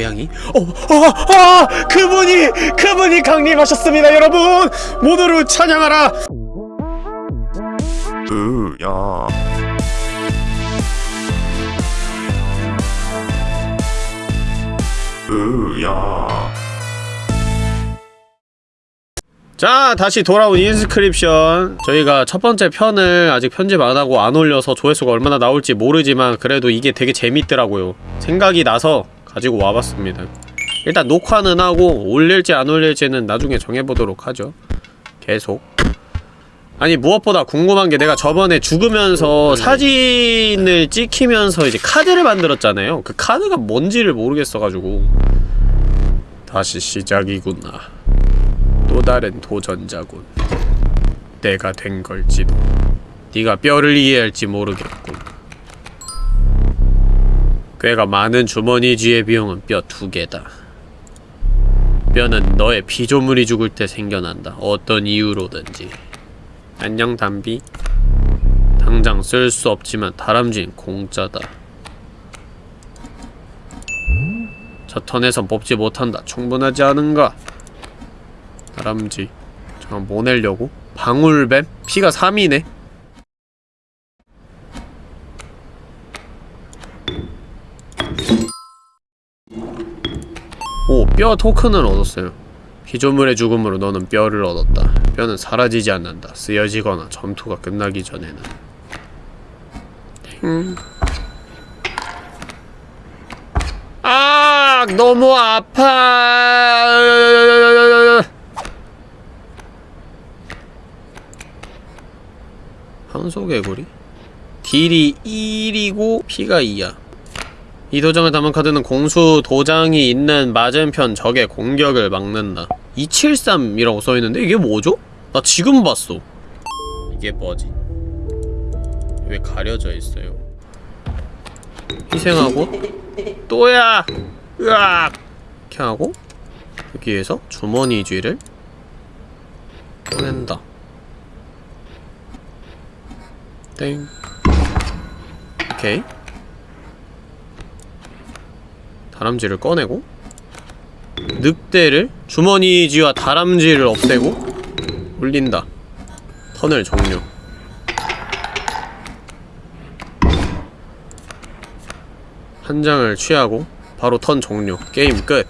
고양이? 어, 어, 아! 그분이, 그분이 강림하셨습니다, 여러분! 모두를 찬양하라! 으야 으야 자, 다시 돌아온 인스크립션. 저희가 첫 번째 편을 아직 편집 안 하고 안 올려서 조회수가 얼마나 나올지 모르지만 그래도 이게 되게 재밌더라고요. 생각이 나서 가지고 와봤습니다. 일단 녹화는 하고 올릴지 안 올릴지는 나중에 정해보도록 하죠. 계속. 아니 무엇보다 궁금한 게 내가 저번에 죽으면서 사진을 찍히면서 이제 카드를 만들었잖아요. 그 카드가 뭔지를 모르겠어가지고 다시 시작이구나. 또 다른 도전자군. 내가 된 걸지도. 네가 뼈를 이해할지 모르겠군. 꽤가 많은 주머니 쥐의 비용은 뼈 두 개다. 뼈는 너의 피조물이 죽을 때 생겨난다. 어떤 이유로든지. 안녕 담비. 당장 쓸 수 없지만 다람쥐는 공짜다. 저 턴에선 뽑지 못한다. 충분하지 않은가? 다람쥐. 잠깐 뭐 내려고? 방울뱀? 피가 3이네? 오, 뼈 토큰을 얻었어요. 피조물의 죽음으로 너는 뼈를 얻었다. 뼈는 사라지지 않는다. 쓰여지거나 전투가 끝나기 전에는. ting. 아, 너무 아파. 황소개구리? 딜이 1이고 피가 2야. 이 도장을 담은 카드는 공수 도장이 있는 맞은편 적의 공격을 막는다. 273이라고 써있는데 이게 뭐죠? 나 지금 봤어. 이게 뭐지? 왜 가려져 있어요? 희생하고 또야! 으악! 이렇게 하고 여기에서 주머니 쥐를 꺼낸다. 땡. 오케이. 다람쥐를 꺼내고 늑대를 주머니쥐와 다람쥐를 없애고 올린다 턴을 종료 한 장을 취하고 바로 턴 종료 게임 끝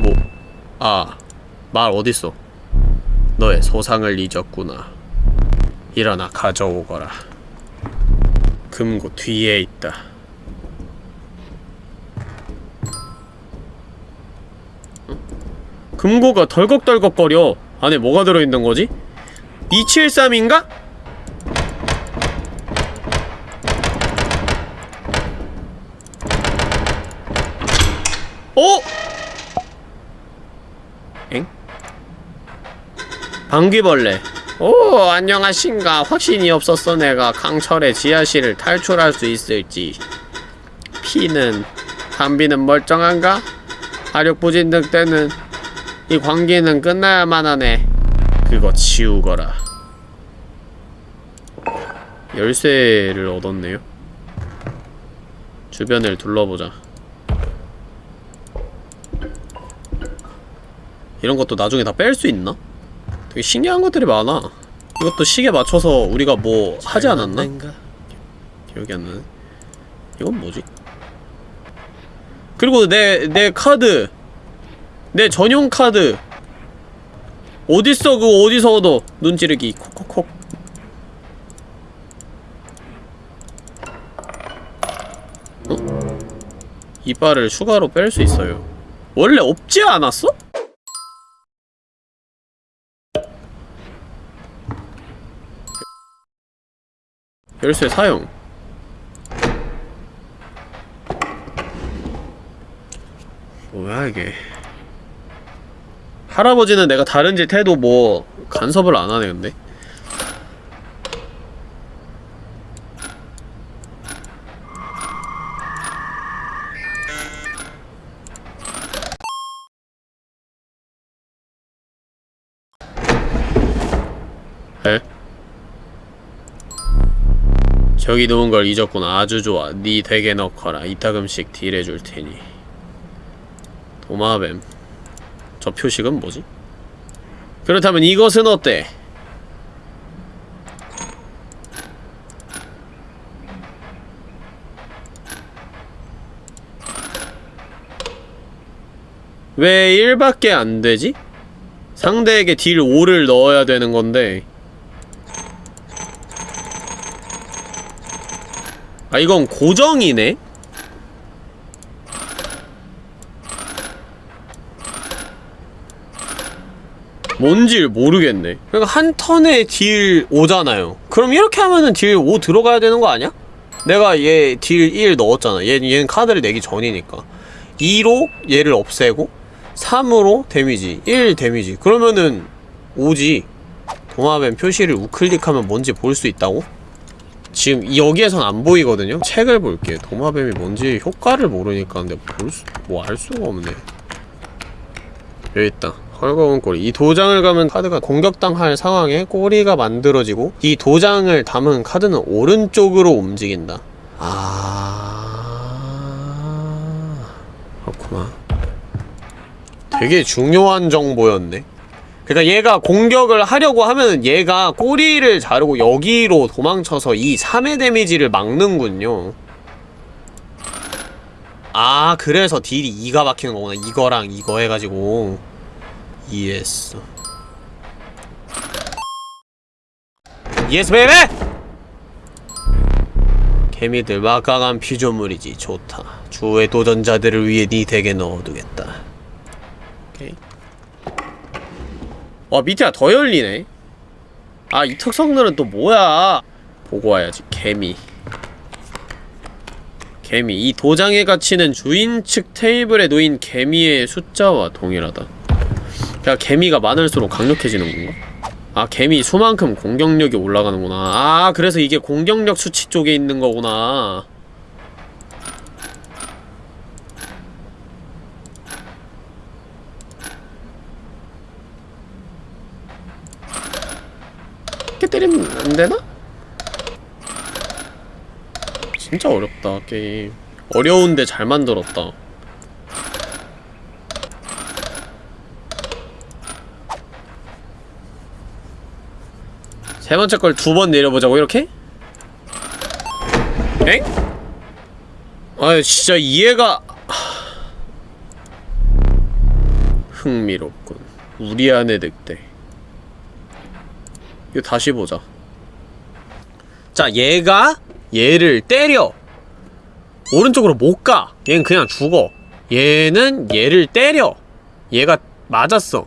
뭐? 아, 말 어딨어? 너의 소상을 잊었구나. 일어나 가져오거라. 금고 뒤에 있다. 어? 금고가 덜컥덜컥거려. 안에 뭐가 들어있는 거지? 273인가? 어? 엥? 방귀벌레 오 안녕하신가? 확신이 없었어 내가. 강철의 지하실을 탈출할 수 있을지. 피는 담비는 멀쩡한가? 화력부진 늑대는 이 관계는 끝나야만 하네. 그거 치우거라. 열쇠를 얻었네요. 주변을 둘러보자. 이런 것도 나중에 다 뺄 수 있나? 신기한 것들이 많아. 이것도 시계 맞춰서 우리가 뭐 하지 않았나? 기억이 안 나네. 이건 뭐지? 그리고 내, 내 카드. 내 전용 카드. 어딨어? 그거 어디서 얻어 눈 찌르기. 콕콕콕. 어? 이빨을 추가로 뺄 수 있어요. 원래 없지 않았어? 열쇠 사용. 뭐야 이게. 할아버지는 내가 다른 짓 해도 뭐 간섭을 안 하네 근데 저기 놓은 걸 잊었구나 아주 좋아 네 deck에 넣거라 이따금씩 딜해줄 테니 도마뱀 저 표식은 뭐지? 그렇다면 이것은 어때? 왜 1밖에 안 되지? 상대에게 deal 5를 넣어야 되는 건데 아 이건 고정이네? 뭔지 모르겠네 그러니까 한 턴에 deal 5잖아요 그럼 이렇게 하면은 deal 5 들어가야 되는 거 아니야? 내가 얘 deal 1 넣었잖아 얘, 얘는 카드를 내기 전이니까 2로 얘를 없애고 3으로 damage 1 damage 그러면은 5지 도마뱀 표시를 우클릭하면 뭔지 볼 수 있다고? 지금 여기에선 안 보이거든요? 책을 볼게요 도마뱀이 뭔지 효과를 모르니까 근데 볼 수, 뭐 알 수가 없네. 여기 있다. 헐거운 꼬리. 이 도장을 가면 카드가 공격당할 상황에 꼬리가 만들어지고 이 도장을 담은 카드는 오른쪽으로 움직인다. 아... 그렇구나. 되게 중요한 정보였네 그러니까 얘가 공격을 하려고 하면은 얘가 꼬리를 자르고 여기로 도망쳐서 이 3의 damage를 막는군요. 아 그래서 deal이 2가 박히는 거구나. 이거랑 이거 해가지고. 이해했어 yes baby! 개미들 막강한 피조물이지. 좋다. 주의 도전자들을 위해 네 deck에 넣어두겠다 오케이 와 밑에가 더 열리네. 아 이 특성들은 또 뭐야? 보고 와야지 개미. 개미 이 도장에 갇히는 주인 측 테이블에 놓인 개미의 숫자와 동일하다. 그러니까 개미가 많을수록 강력해지는 건가? 아 개미 수만큼 공격력이 올라가는구나. 아 그래서 이게 공격력 수치 쪽에 있는 거구나 때리면 안 되나? 진짜 어렵다 게임 어려운데 잘 만들었다 세 번째 걸 두 번 내려보자고 이렇게? 엥? 아 진짜 이해가 하... 흥미롭군 우리 안의 늑대 이거 다시 보자. 자 얘가 얘를 때려. 오른쪽으로 못가. 얘는 그냥 죽어. 얘는 얘를 때려. 얘가 맞았어.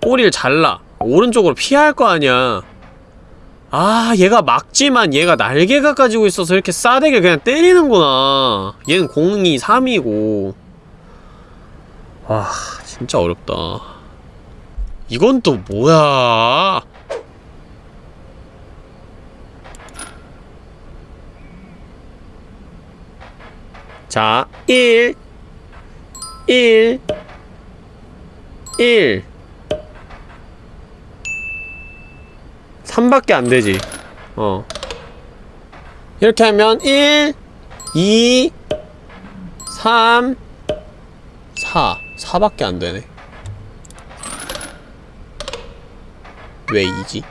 꼬리를 잘라. 오른쪽으로 피할 거 아니야. 아 얘가 막지만 얘가 날개가 가지고 있어서 이렇게 싸대게 그냥 때리는구나. 얘는 0, 2, 3이고. 와 진짜 어렵다. 이건 또 뭐야 자, 1 1 1 3밖에 안 되지. 어. 이렇게 하면 1 2 3 4 4밖에 안 되네. 왜 2지?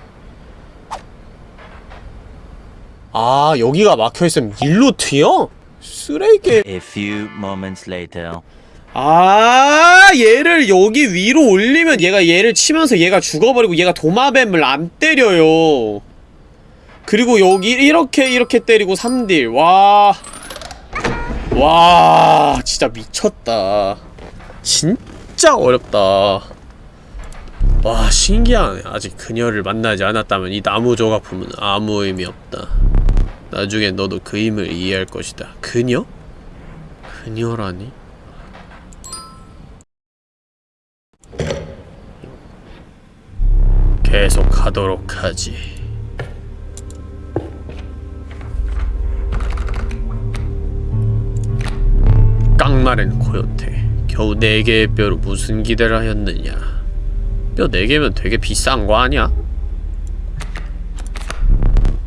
아, 여기가 막혀있으면 일로 튀어? 쓰레기. A few moments later. 아 얘를 여기 위로 올리면 얘가 얘를 치면서 얘가 죽어버리고 얘가 도마뱀을 안 때려요. 그리고 여기 이렇게 이렇게 때리고 3딜. 와... 와... 진짜 미쳤다. 진짜 어렵다. 와 신기하네. 아직 그녀를 만나지 않았다면 이 나무 조각품은 아무 의미 없다 나중에 너도 그 힘을 이해할 것이다 그녀? 그녀라니? 계속 하도록 하지. 깡마른 코요테. 겨우 네 개의 뼈로 무슨 기대를 하였느냐. 뼈네 개면 되게 비싼 거 아니야?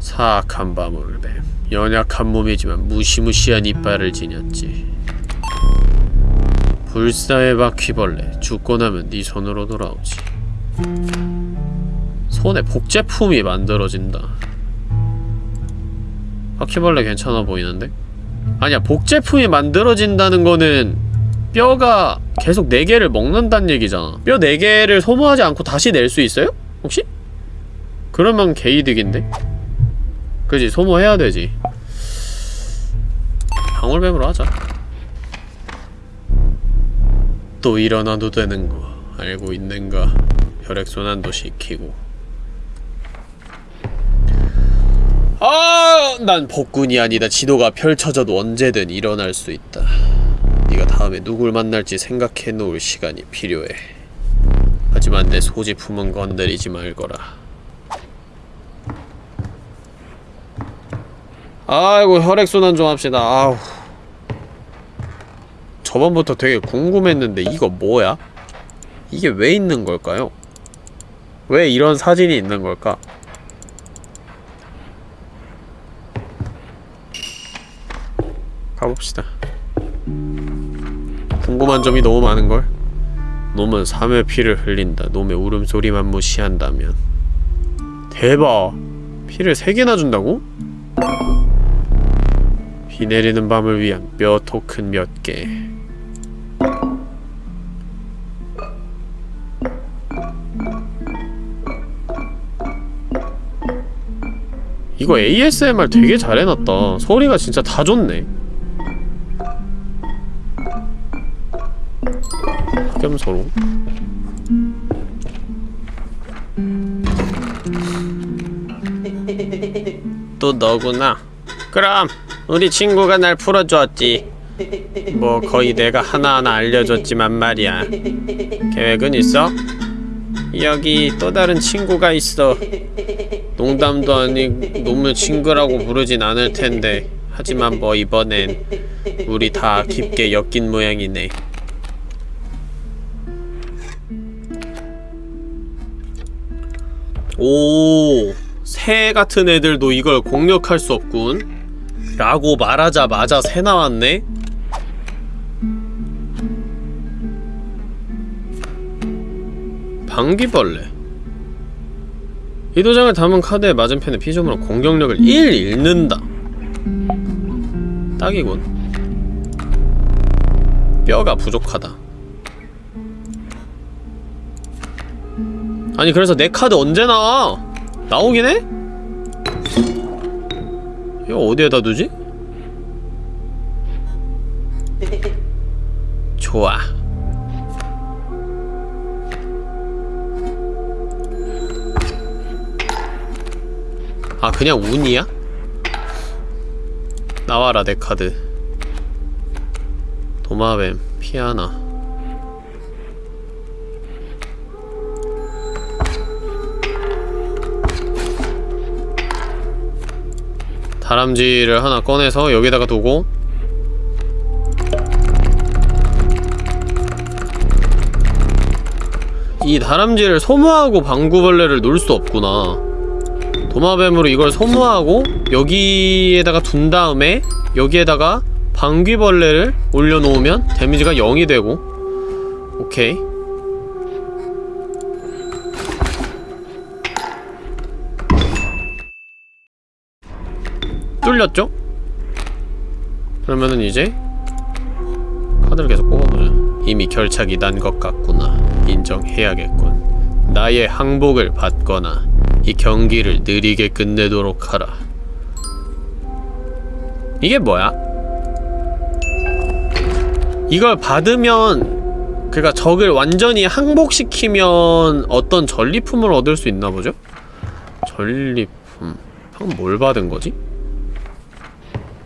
사악한 바물뱀 연약한 몸이지만 무시무시한 이빨을 지녔지 불사의 바퀴벌레 죽고 나면 네 손으로 돌아오지 손에 복제품이 만들어진다 바퀴벌레 괜찮아 보이는데? 아니야 복제품이 만들어진다는 거는 뼈가 계속 4개를 먹는다는 얘기잖아 뼈 4개를 소모하지 않고 다시 낼 수 있어요? 혹시? 그러면 개이득인데? 그지 소모해야 되지 방울뱀으로 하자 또 일어나도 되는 거 알고 있는가 혈액순환도 시키고 아, 난 복군이 아니다. 지도가 펼쳐져도 언제든 일어날 수 있다. 네가 다음에 누굴 만날지 생각해 놓을 시간이 필요해. 하지만 내 소지품은 건드리지 말거라. 아이고 혈액순환 좀 합시다. 아우. 저번부터 되게 궁금했는데 이거 뭐야? 이게 왜 있는 걸까요? 왜 이런 사진이 있는 걸까? 가봅시다. 궁금한 점이 너무 많은걸? 놈은 삼의 피를 흘린다. 놈의 울음소리만 무시한다면. 대박! 피를 세 개나 준다고? 비 내리는 밤을 위한 뼈 토큰 몇 개. 이거 ASMR 되게 잘 해놨다. 소리가 진짜 다 좋네. 겸서로 또 너구나 그럼 우리 친구가 날 풀어주었지. 뭐 거의 내가 하나하나 알려줬지만 말이야. 계획은 있어? 여기 또 다른 친구가 있어. 농담도 아니고 놈을 친구라고 부르진 않을 텐데. 하지만 뭐 이번엔 우리 다 깊게 엮인 모양이네. 오, 새 같은 애들도 이걸 공략할 수 없군. 라고 말하자마자 새 나왔네? 방귀벌레. 이 도장을 담은 카드의 맞은편의 피조물은 공격력을 1 잃는다. 딱이군. 뼈가 부족하다. 아니 그래서 내 카드 언제 나와? 나오긴 해? 이거 어디에다 두지? 좋아 아 그냥 운이야? 나와라 내 카드 도마뱀 피아나 다람쥐를 하나 꺼내서 여기다가 두고. 이 다람쥐를 소모하고 방구벌레를 놓을 수 없구나. 도마뱀으로 이걸 소모하고 여기에다가 둔 다음에 여기에다가 방귀벌레를 올려놓으면 데미지가 0이 되고. 오케이 뚫렸죠? 그러면은 이제 카드를 계속 뽑아보자 이미 결착이 난 것 같구나 인정해야겠군 나의 항복을 받거나 이 경기를 느리게 끝내도록 하라 이게 뭐야? 이걸 받으면 그니까 적을 완전히 항복시키면 어떤 전리품을 얻을 수 있나 보죠? 전리품 방금 뭘 받은 거지?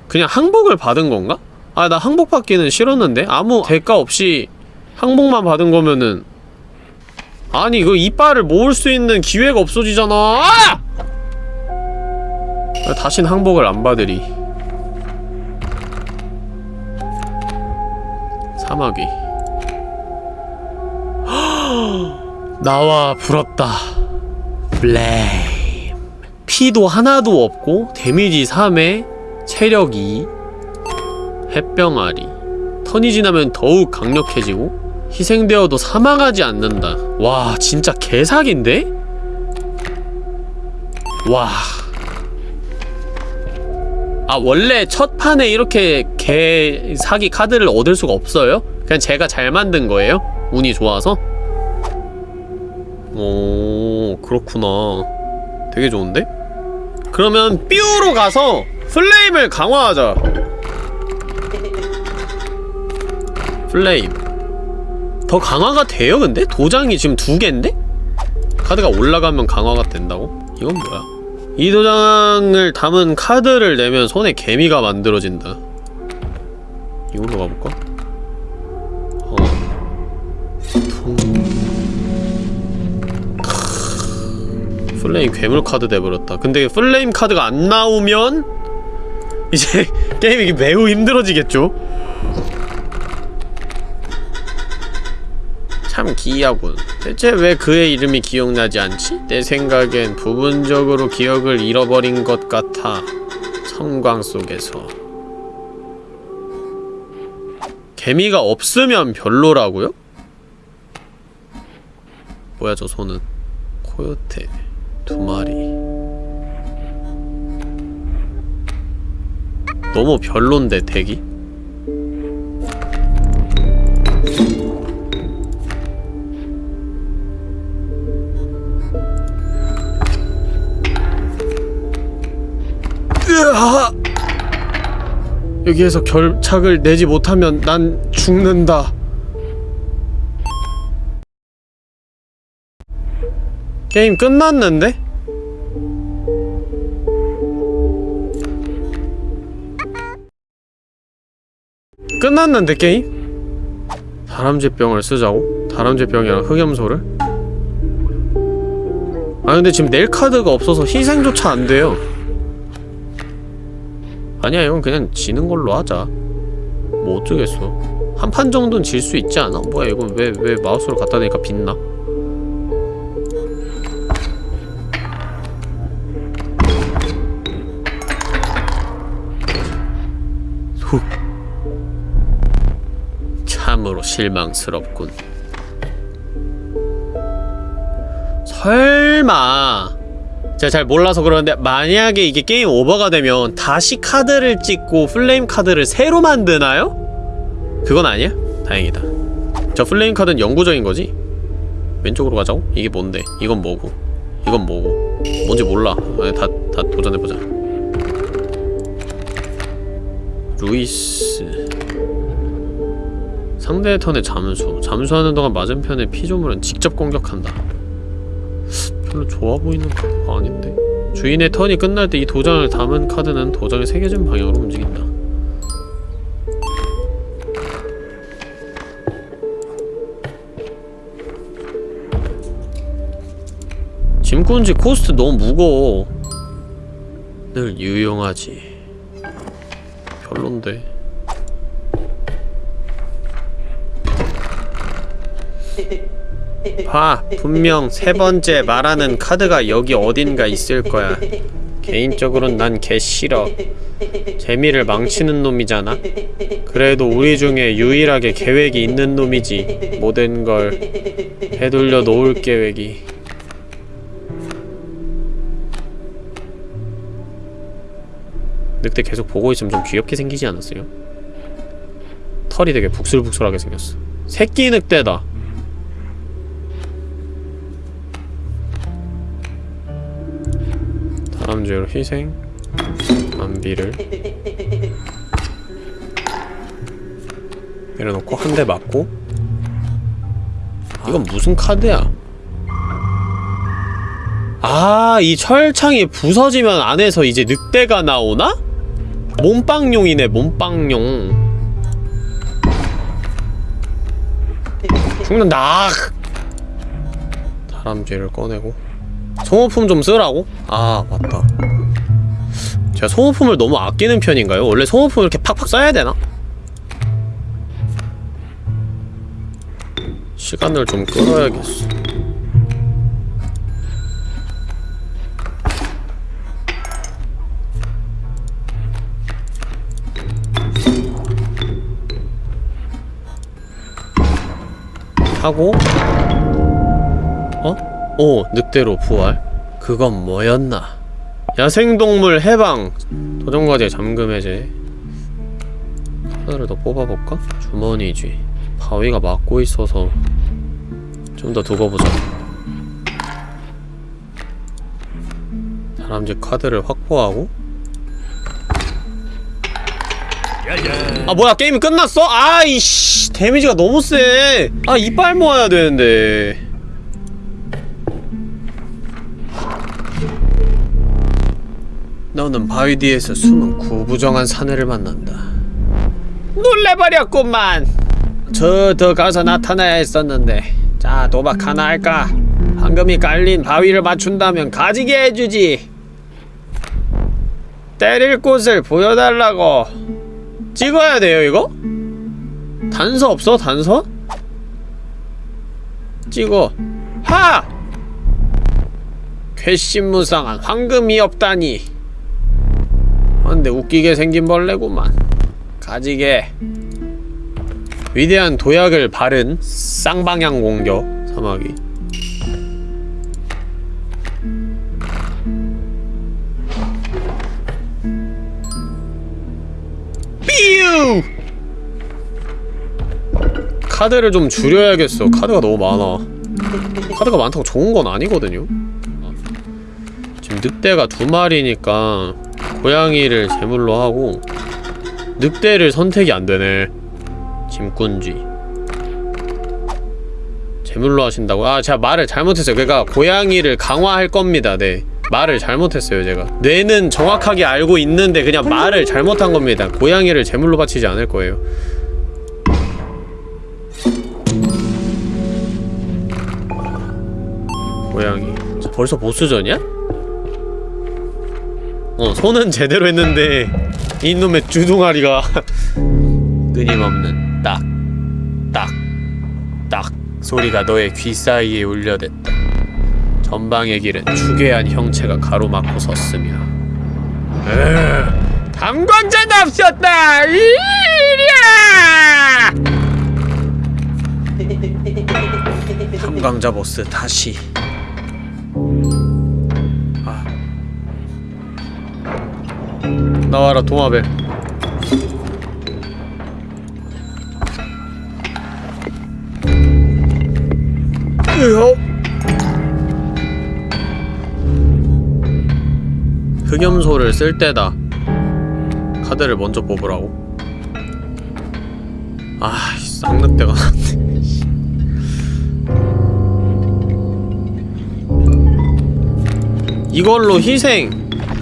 그냥 항복을 받은 건가? 아, 나 항복 받기는 싫었는데? 아무 대가 없이 항복만 받은 거면은 아니, 이거 이빨을 모을 수 있는 기회가 없어지잖아! 아! 아, 다신 항복을 안 받으리. 사마귀. 나와 불었다. 블레임. 피. 피도 하나도 없고 데미지 3에 체력 2 햇병아리 턴이 지나면 더욱 강력해지고 희생되어도 사망하지 않는다 와 진짜 개사기인데? 와. 아 원래 첫 판에 이렇게 개 사기 카드를 얻을 수가 없어요? 그냥 제가 잘 만든 거예요? 운이 좋아서? 오 그렇구나 되게 좋은데? 그러면 뾰로 가서 플레임을 강화하자 플레임 더 강화가 돼요 근데? 도장이 지금 두 개인데? 카드가 올라가면 강화가 된다고? 이건 뭐야? 이 도장을 담은 카드를 내면 손에 개미가 만들어진다 이걸로 가볼까? 어. 통... 크... 플레임 괴물 카드 돼버렸다 근데 플레임 카드가 안 나오면 이제 게임이 매우 힘들어지겠죠? 참 기이하군. 대체 왜 그의 이름이 기억나지 않지? 내 생각엔 부분적으로 기억을 잃어버린 것 같아. 섬광 속에서. 개미가 없으면 별로라고요? 뭐야 저 손은? 코요테 두 마리. 너무 별론데? 으아! 여기에서 결착을 내지 못하면 난 죽는다. 게임 끝났는데? 끝났는데 게임? 다람쥐병을 쓰자고? 다람쥐병이랑 흑염소를? 아 근데 지금 낼 카드가 없어서 희생조차 안 돼요. 아니야 이건 그냥 지는 걸로 하자 뭐 어쩌겠어 한 판 정도는 질 수 있지 않아? 뭐야 이건 왜, 왜 마우스를 갖다 대니까 빛나? 참으로 실망스럽군 설마 제가 잘 몰라서 그러는데 만약에 이게 game over가 되면 다시 카드를 찍고 flame 카드를 새로 만드나요? 그건 아니야? 다행이다 저 flame 카드는 영구적인 거지? 왼쪽으로 가자고? 이게 뭔데? 이건 뭐고? 이건 뭐고? 뭔지 몰라 아, 다, 다 도전해보자 루이스 상대의 턴에 잠수. 잠수하는 동안 맞은편의 피조물은 직접 공격한다. 별로 좋아 보이는 카드가 아닌데. 주인의 턴이 끝날 때 이 도장을 담은 카드는 도장이 새겨진 방향으로 움직인다. 짐꾼지 cost 너무 무거워. 늘 유용하지. 별론데 봐 분명 세 번째 말하는 카드가 여기 어딘가 있을 거야. 개인적으로는 난개 싫어. 재미를 망치는 놈이잖아. 그래도 우리 중에 유일하게 계획이 있는 놈이지 모든 걸. 되돌려 놓을 계획이. 늑대 계속 보고 있으면 좀 귀엽게 생기지 않았어요? 털이 되게 북슬북슬하게 생겼어. 새끼 늑대다 다람쥐로 희생 만비를 내려놓고 한 대 맞고 이건 무슨 카드야? 아, 이 철창이 부서지면 안에서 이제 늑대가 나오나? 몸빵용이네, 몸빵용. 죽는다! 다람쥐를 꺼내고 소모품 좀 쓰라고? 아 맞다 제가 소모품을 너무 아끼는 편인가요? 원래 소모품을 이렇게 팍팍 써야 되나? 시간을 좀 끌어야겠어 하고 어? 오 늑대로 부활? 그건 뭐였나? 야생동물 해방! 도전과제 잠금 해제. 하나를 더 뽑아볼까? 주머니지. 바위가 막고 있어서 좀 더 두고 보자. 다람쥐 카드를 확보하고. 아 뭐야 게임이 끝났어? 아이씨 데미지가 너무 세 아 이빨 모아야 되는데 너는 바위 뒤에서 숨은 구부정한 사내를 만난다 놀래버렸구만 저 더 가서 나타나야 했었는데 자 도박 하나 할까? 황금이 깔린 바위를 맞춘다면 가지게 해주지 때릴 곳을 보여달라고 찍어야 돼요 이거? 단서 없어 단서? 찍어 하! 괘씸무쌍한 황금이 없다니 아, 근데 웃기게 생긴 벌레구만. 가지게. 위대한 도약을 바른 쌍방향 공격 사마귀 삐우 카드를 좀 줄여야겠어. 카드가 너무 많아. 카드가 많다고 좋은 건 아니거든요. 지금 늑대가 두 마리니까 고양이를 제물로 하고 늑대를 선택이 안 되네. 짐꾼쥐 제물로 하신다고? 아 제가 말을 잘못했어요. 그러니까 고양이를 강화할 겁니다. 네. 말을 잘못했어요 제가. 뇌는 정확하게 알고 있는데 그냥 말을 잘못한 겁니다. 고양이를 제물로 바치지 않을 거예요. 고양이. 저 벌써 보스전이야? 어 손은 제대로 했는데 이놈의 주둥아리가 끊임없는 딱, 딱, 딱 소리가 너의 귀 사이에 울려댔다. 전방의 길은 추괴한 형체가 가로막고 섰으며 으, 감광자도 없었다! 이리야! 감광자 보스 다시 나와라 도마벨 으허. 흑염소를 쓸 때다. 카드를 먼저 뽑으라고. 아, 쌍늑대가 났네. 이걸로 희생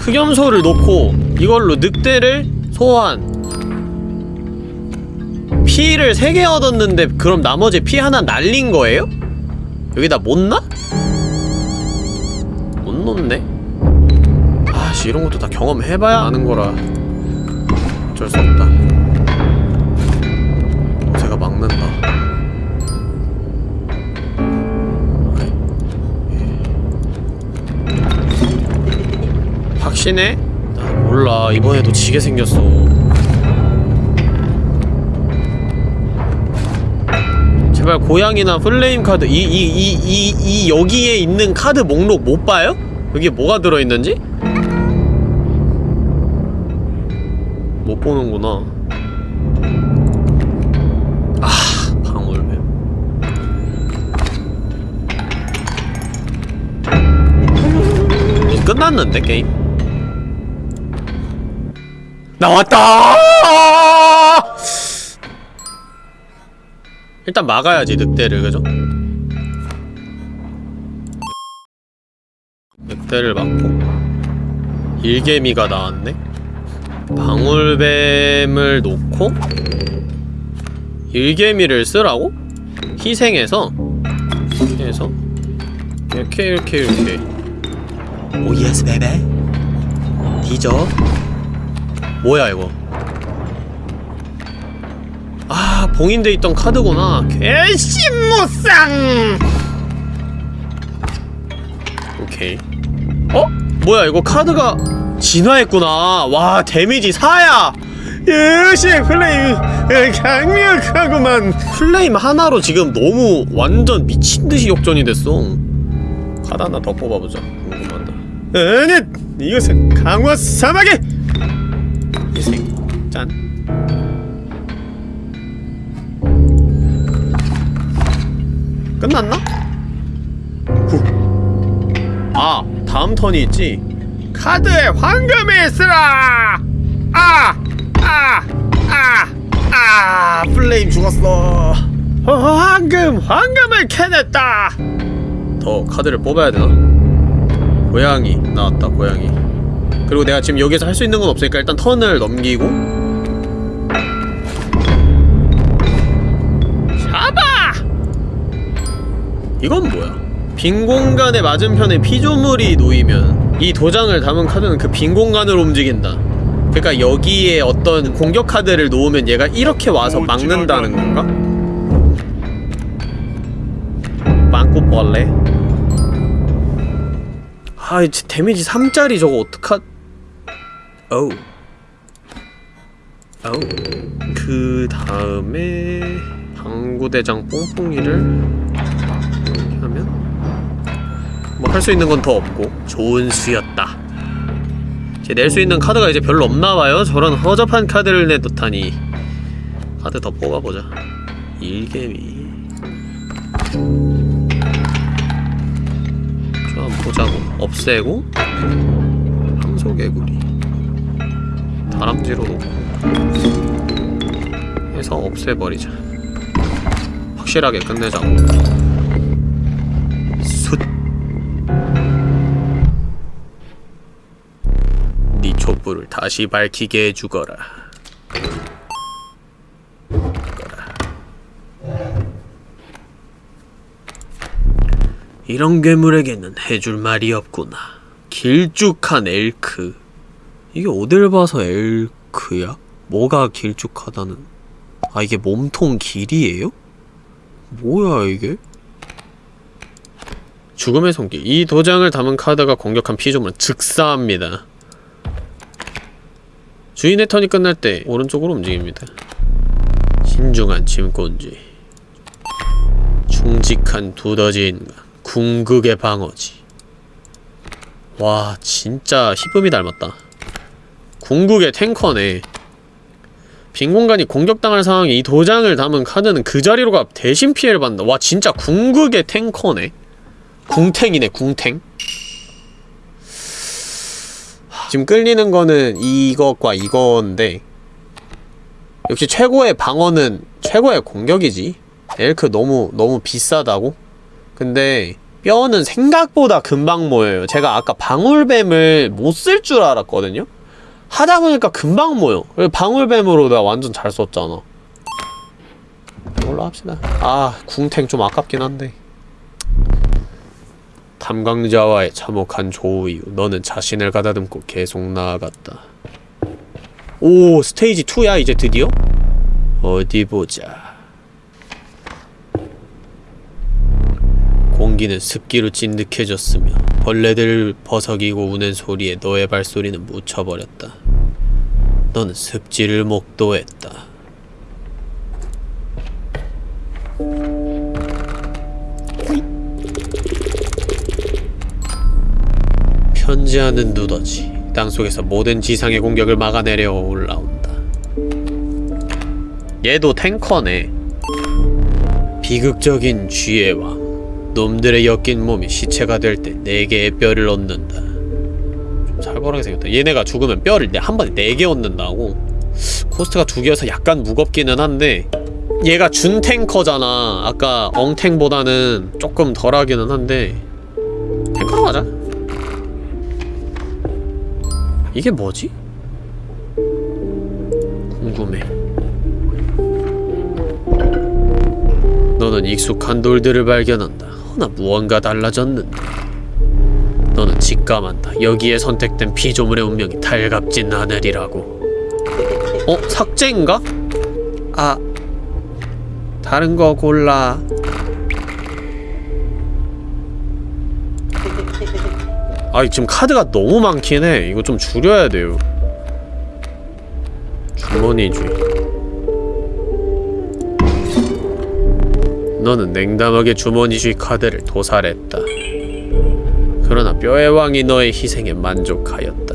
흑염소를 놓고 이걸로 늑대를 소환 피를 3개 얻었는데 그럼 나머지 피 하나 날린 거예요? 여기다 못 놔? 못 놓네? 아씨 이런 것도 다 경험해봐야 아는 거라 어쩔 수 없다 제가 막는다 확신해? 나 몰라. 이번에도 지게 생겼어. 제발 고양이나 플레임 카드 이 이 이 이 이 여기에 있는 카드 목록 못 봐요? 여기에 뭐가 들어있는지? 못 보는구나. 아 방울뱀. 끝났는데 게임 나왔다! 일단 막아야지 늑대를 그죠? 늑대를 막고. 일개미가 나왔네? 방울뱀을 놓고 일개미를 쓰라고? 희생해서? 해서? 이렇게 이렇게 이렇게. oh yes baby 뒤져 뭐야 이거? 아 봉인돼 있던 카드구나. 개심무쌍! 오케이. 어? 뭐야 이거 카드가 진화했구나. 와 damage 4야! 역시 flame. 에, 강력하구만. flame 하나로 지금 너무 완전 미친듯이 역전이 됐어. 카드 하나 더 뽑아보자. 궁금하다 아니 이것은 강화 사막의 짠 끝났나? 후. 아 다음 턴이 있지 카드에 황금을 쓰라 아! 아! 아! 아! 플레임 죽었어 어, 황금! 황금을 캐냈다 더 카드를 뽑아야 되나? 고양이 나왔다 고양이 그리고 내가 지금 여기서 할 수 있는 건 없으니까 일단 턴을 넘기고 이건 뭐야? 빈 공간의 맞은편에 피조물이 놓이면 이 도장을 담은 카드는 그 빈 공간을 움직인다. 그러니까 여기에 어떤 공격 카드를 놓으면 얘가 이렇게 와서 막는다는 건가? 빵꾸벌레? 아, 이 데미지 3짜리 저거 어떡하... 어우 어우 그 다음에 방구대장 뽕뽕이를 뭐 할 수 있는 건 더 없고 좋은 수였다. 이제 낼 수 있는 카드가 이제 별로 없나봐요. 저런 허접한 카드를 내놓다니. 카드 더 뽑아보자. 일개미. 좀 보자고. 없애고. 황소개구리. 다람쥐로 놓고. 해서 없애버리자. 확실하게 끝내자고 촛불을 다시 밝히게 해주거라. 거라. 이런 괴물에게는 해줄 말이 없구나. 길쭉한 엘크. 이게 어딜 봐서 엘크야? 뭐가 길쭉하다는? 아 이게 몸통 길이에요? 뭐야 이게? 죽음의 손길. 이 도장을 담은 카드가 공격한 피조물은 즉사합니다. 주인의 턴이 끝날 때 오른쪽으로 움직입니다. 신중한 짐꾼지 충직한 두더지 인간 궁극의 방어지. 와 진짜 히쁨이 닮았다. 궁극의 탱커네. 빈 공간이 공격당할 상황에 이 도장을 담은 카드는 그 자리로 가 대신 피해를 받는다. 와 진짜 궁극의 탱커네. 궁탱이네 궁탱 지금 끌리는 거는 이것과 이건데 역시 최고의 방어는 최고의 공격이지. 엘크 너무 너무 비싸다고? 근데 뼈는 생각보다 금방 모여요. 제가 아까 방울뱀을 못 쓸 줄 알았거든요? 하다 보니까 금방 모여. 방울뱀으로 내가 완전 잘 썼잖아. 이걸로 합시다. 아 궁탱 좀 아깝긴 한데 탐광자와의 참혹한 조우 이후 너는 자신을 가다듬고 계속 나아갔다. 오 스테이지 2야 이제 드디어? 어디 보자. 공기는 습기로 찐득해졌으며 벌레들 버석이고 우는 소리에 너의 발소리는 묻혀버렸다. 너는 습지를 목도했다. 편지하는 누더지 땅속에서 모든 지상의 공격을 막아내려 올라온다. 얘도 탱커네. 비극적인 왕 놈들의 엮인 몸이 시체가 될때 네개의 뼈를 얻는다. 좀 살벌하게 생겼다. 얘네가 죽으면 뼈를 네- 한 번에 네개 얻는다고. 코스트가 두 개여서 약간 무겁기는 한데 얘가 준 탱커잖아. 아까 엉탱보다는 조금 덜하기는 한데 탱커로 가자 이게 뭐지? 궁금해. 너는 익숙한 돌들을 발견한다. 허나 무언가 달라졌는데. 너는 직감한다. 여기에 선택된 피조물의 운명이 달갑진 않으리라고. 어? 삭제인가? 아... 다른 거 골라. 아 지금 카드가 너무 많긴 해. 이거 좀 줄여야 돼요. 주머니주의 너는 냉담하게 주머니주의 카드를 도살했다. 그러나 뼈의 왕이 너의 희생에 만족하였다.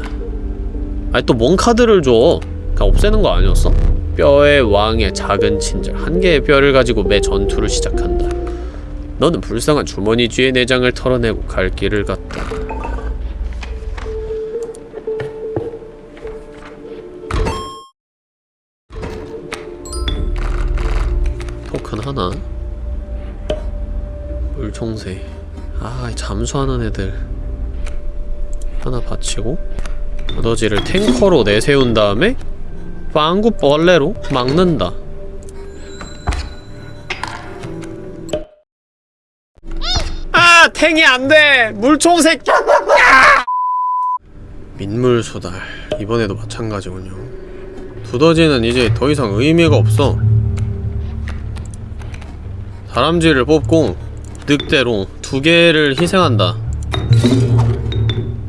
아니 또 뭔 카드를 줘? 그냥 없애는 거 아니었어? 뼈의 왕의 작은 친절. 한 개의 뼈를 가지고 매 전투를 시작한다. 너는 불쌍한 주머니 쥐의 내장을 털어내고 갈 길을 갔다 잠수하는 애들 하나 받치고 두더지를 탱커로 내세운 다음에 빵구 벌레로 막는다. 아 탱이 안돼! 물총새 민물 소달. 이번에도 마찬가지군요. 두더지는 이제 더 이상 의미가 없어. 다람쥐를 뽑고 늑대로 두 개를 희생한다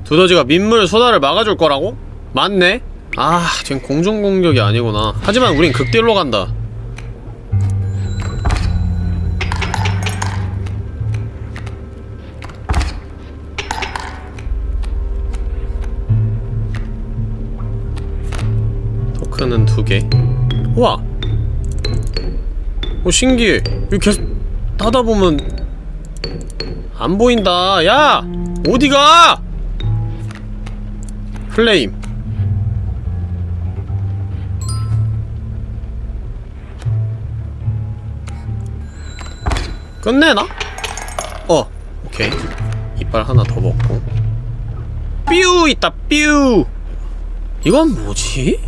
두더지가 민물 소다를 막아줄 거라고? 맞네? 아, 지금 공중공격이 아니구나. 하지만 우린 극딜로 간다. 토큰은 두 개. 우와! 오, 신기해. 이거 계속 하다 보면 안 보인다. 야! 어디가! 플레임 끝내나? 어 오케이 이빨 하나 더 먹고 뾰 있다 뾰 이건 뭐지?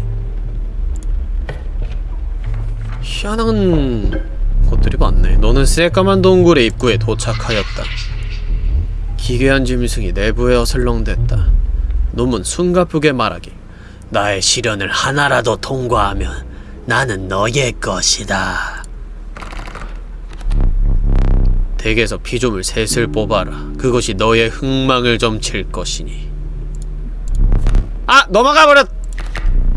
희한한 것들이 많네 너는 새까만 동굴의 입구에 도착하였다 기괴한 짐승이 내부에 어슬렁댔다 놈은 숨가쁘게 말하기 나의 시련을 하나라도 통과하면 나는 너의 것이다 덱에서 피조물 셋을 뽑아라 그것이 너의 흥망을 점칠 것이니 아! 넘어가버렸!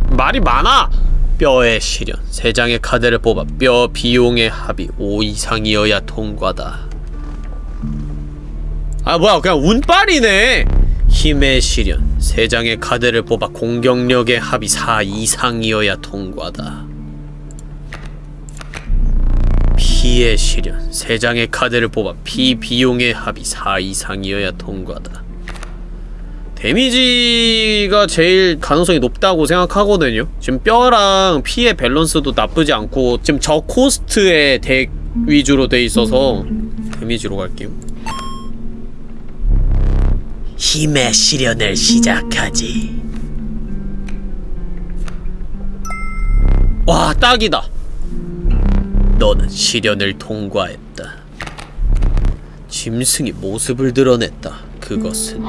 말이 많아! 뼈의 시련 세 장의 카드를 뽑아 뼈 비용의 합이 5 이상이어야 통과다 아 뭐야 그냥 운빨이네. 힘의 시련. 세 장의 카드를 뽑아 공격력의 합이 4 이상이어야 통과다. 피의 시련. 세 장의 카드를 뽑아 피 비용의 합이 4 이상이어야 통과다. damage가 제일 가능성이 높다고 생각하거든요. 지금 뼈랑 피의 밸런스도 나쁘지 않고 지금 저 cost의 deck 위주로 돼 있어서 damage로 갈게요 힘의 시련을 시작하지. 와, 딱이다. 너는 시련을 통과했다. 짐승이 모습을 드러냈다. 그것은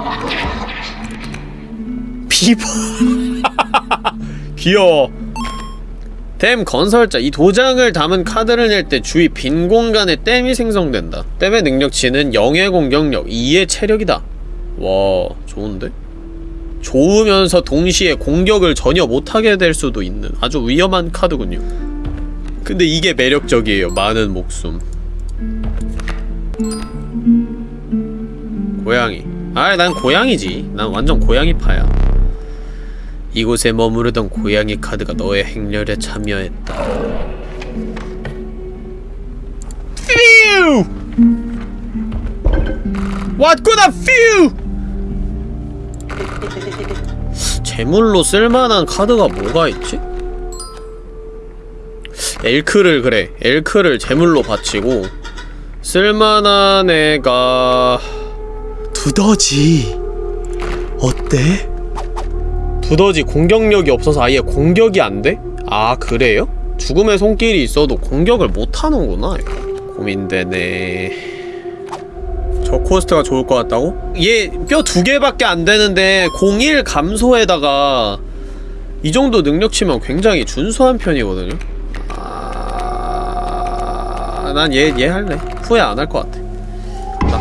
비버. 귀여워. 댐 건설자 이 도장을 담은 카드를 낼 때 주위 빈 공간에 댐이 생성된다. 댐의 능력치는 0의 공격력, 2의 체력이다. 와 좋은데? 좋으면서 동시에 공격을 전혀 못하게 될 수도 있는 아주 위험한 카드군요 근데 이게 매력적이에요 많은 목숨 고양이 아 난 고양이지 난 완전 고양이파야 이곳에 머무르던 고양이 카드가 너의 행렬에 참여했다 퓨! 왔구나 퓨! 제물로 쓸만한 카드가 뭐가 있지? 엘크를 그래 엘크를 제물로 바치고 쓸만한 애가 두더지 어때? 두더지 공격력이 없어서 아예 공격이 안 돼? 아 그래요? 죽음의 손길이 있어도 공격을 못하는구나 고민되네 저 코스트가 좋을 것 같다고? 얘 뼈 두 개밖에 안 되는데 01 감소에다가 이 정도 능력치면 굉장히 준수한 편이거든요? 아, 난 얘, 얘 할래 후회 안 할 것 같아 나.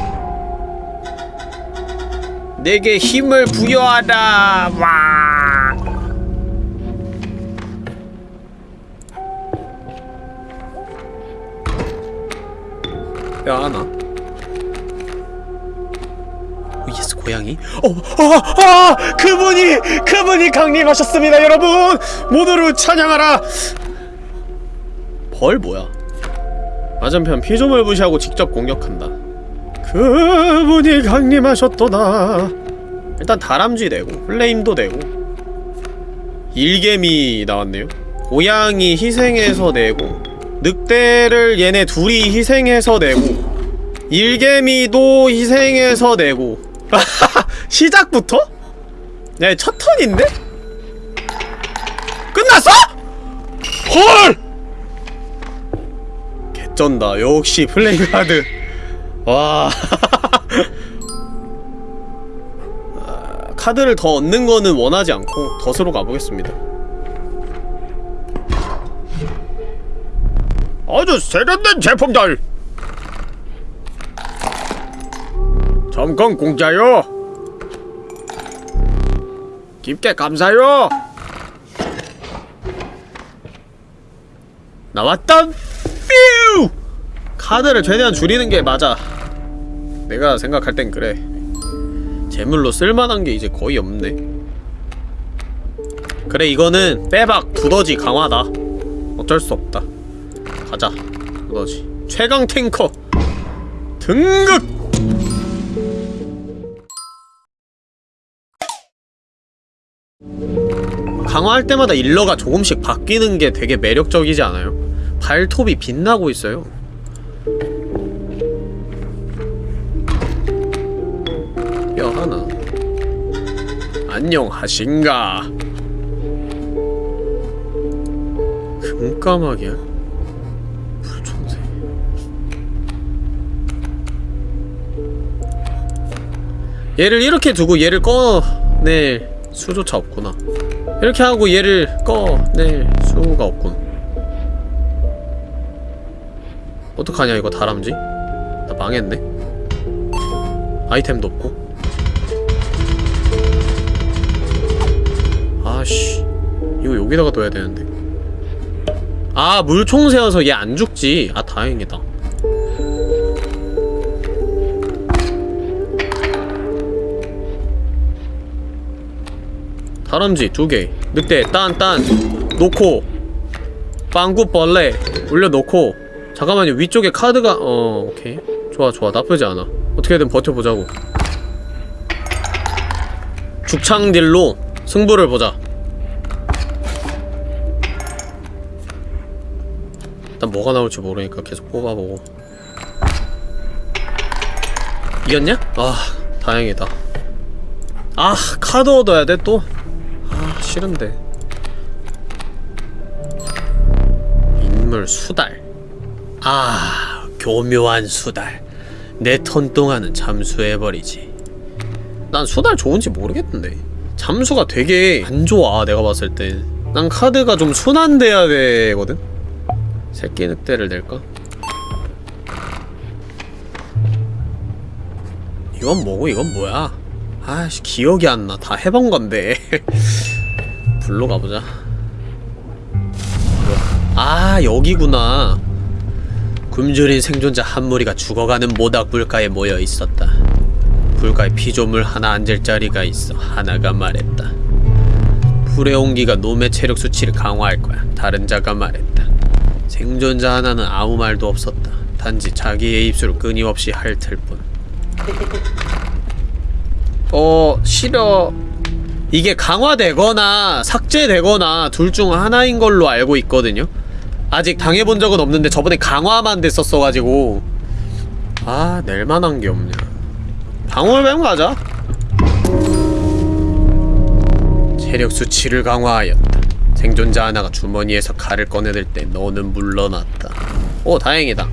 내게 힘을 부여하라 와 야, 나. 고양이? 어, 아, 아, 그분이 그분이 강림하셨습니다 여러분. 모두를 찬양하라. 벌 뭐야? 맞은편 피조물 무시하고 직접 공격한다. 그분이 강림하셨도다. 일단 다람쥐 되고 플레임도 되고. 일개미 나왔네요. 고양이 희생해서 내고 늑대를 얘네 둘이 희생해서 내고 일개미도 희생해서 내고 시작부터? 야, 첫 턴인데? 끝났어? 헐! 개쩐다. 역시 플레이카드. 와. 아, 카드를 더 얻는 거는 원하지 않고 덫으로 가보겠습니다. 아주 세련된 제품들! 잠깐 공짜요! 깊게 감사요! 나왔다! 뾰! 카드를 최대한 줄이는 게 맞아. 내가 생각할 땐 그래. 재물로 쓸만한 게 이제 거의 없네. 그래, 이거는 빼박 두더지 강화다. 어쩔 수 없다. 가자, 두더지. 최강 탱커! 등극! 강화할 때마다 일러가 조금씩 바뀌는 게 되게 매력적이지 않아요? 발톱이 빛나고 있어요. 뼈 하나. 안녕하신가? 금까마귀야? 얘를 이렇게 두고 얘를 꺼낼 수조차 없구나. 이렇게 하고 얘를 꺼낼 수가 없군. 어떡하냐 이거 다람쥐? 나 망했네. 아이템도 없고. 아씨 이거 여기다가 둬야 되는데. 아 물총새여서 얘 안 죽지. 아 다행이다 다람쥐 두개. 늑대 딴딴. 놓고. 빵구벌레 올려놓고. 잠깐만요. 위쪽에 카드가 어 오케이. 좋아 좋아. 나쁘지 않아. 어떻게든 버텨보자고. 죽창딜로 승부를 보자. 일단 뭐가 나올지 모르니까 계속 뽑아보고. 이겼냐? 아 다행이다. 아 카드 얻어야 돼 또? 아 싫은데. 인물 수달. 아 교묘한 수달. 내 턴 동안은 잠수해버리지. 난 수달 좋은지 모르겠는데. 잠수가 되게 안 좋아 내가 봤을 때 난 카드가 좀 순환돼야 되거든? 새끼 늑대를 낼까? 이건 뭐고 이건 뭐야? 아씨 기억이 안 나. 다 해본 건데 불로 가보자. 아 여기구나. 굶주린 생존자 한 무리가 죽어가는 모닥 불가에 모여 있었다. 불가에 피조물 하나 앉을 자리가 있어 하나가 말했다. 불의 온기가 놈의 체력 수치를 강화할 거야. 다른 자가 말했다. 생존자 하나는 아무 말도 없었다. 단지 자기의 입술을 끊임없이 핥을 뿐. 어... 싫어 이게 강화되거나 삭제되거나 둘 중 하나인 걸로 알고 있거든요. 아직 당해본 적은 없는데 저번에 강화만 됐었어가지고. 아 낼만한 게 없냐. 방울뱀 가자. 체력 수치를 강화하였다. 생존자 하나가 주머니에서 칼을 꺼내들 때 너는 물러났다. 오 다행이다.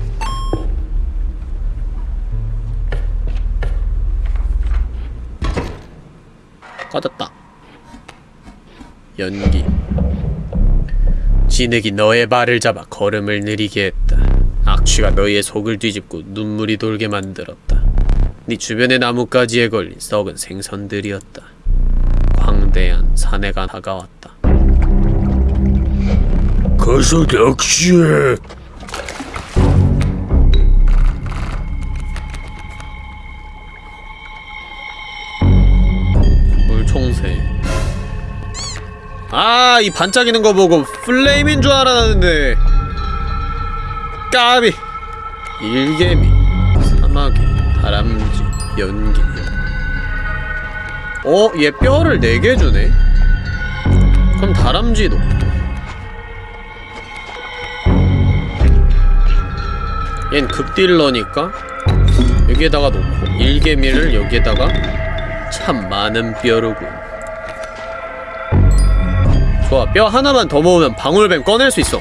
꺼졌다 연기. 진흙이 너의 발을 잡아 걸음을 느리게 했다. 악취가 너의 속을 뒤집고 눈물이 돌게 만들었다. 네 주변의 나뭇가지에 걸린 썩은 생선들이었다. 광대한 사내가 다가왔다. 가서 낚시해. 물총새. 아, 이 반짝이는 거 보고 플레임인 줄 알았는데. 까비. 일개미, 사마귀, 다람쥐, 연기. 어, 얘 뼈를 4개 주네? 그럼 다람쥐도. 얜 극딜러니까 여기에다가 놓고 일개미를 여기에다가 참 많은 뼈로군 좋아 뼈 하나만 더 모으면 방울뱀 꺼낼 수 있어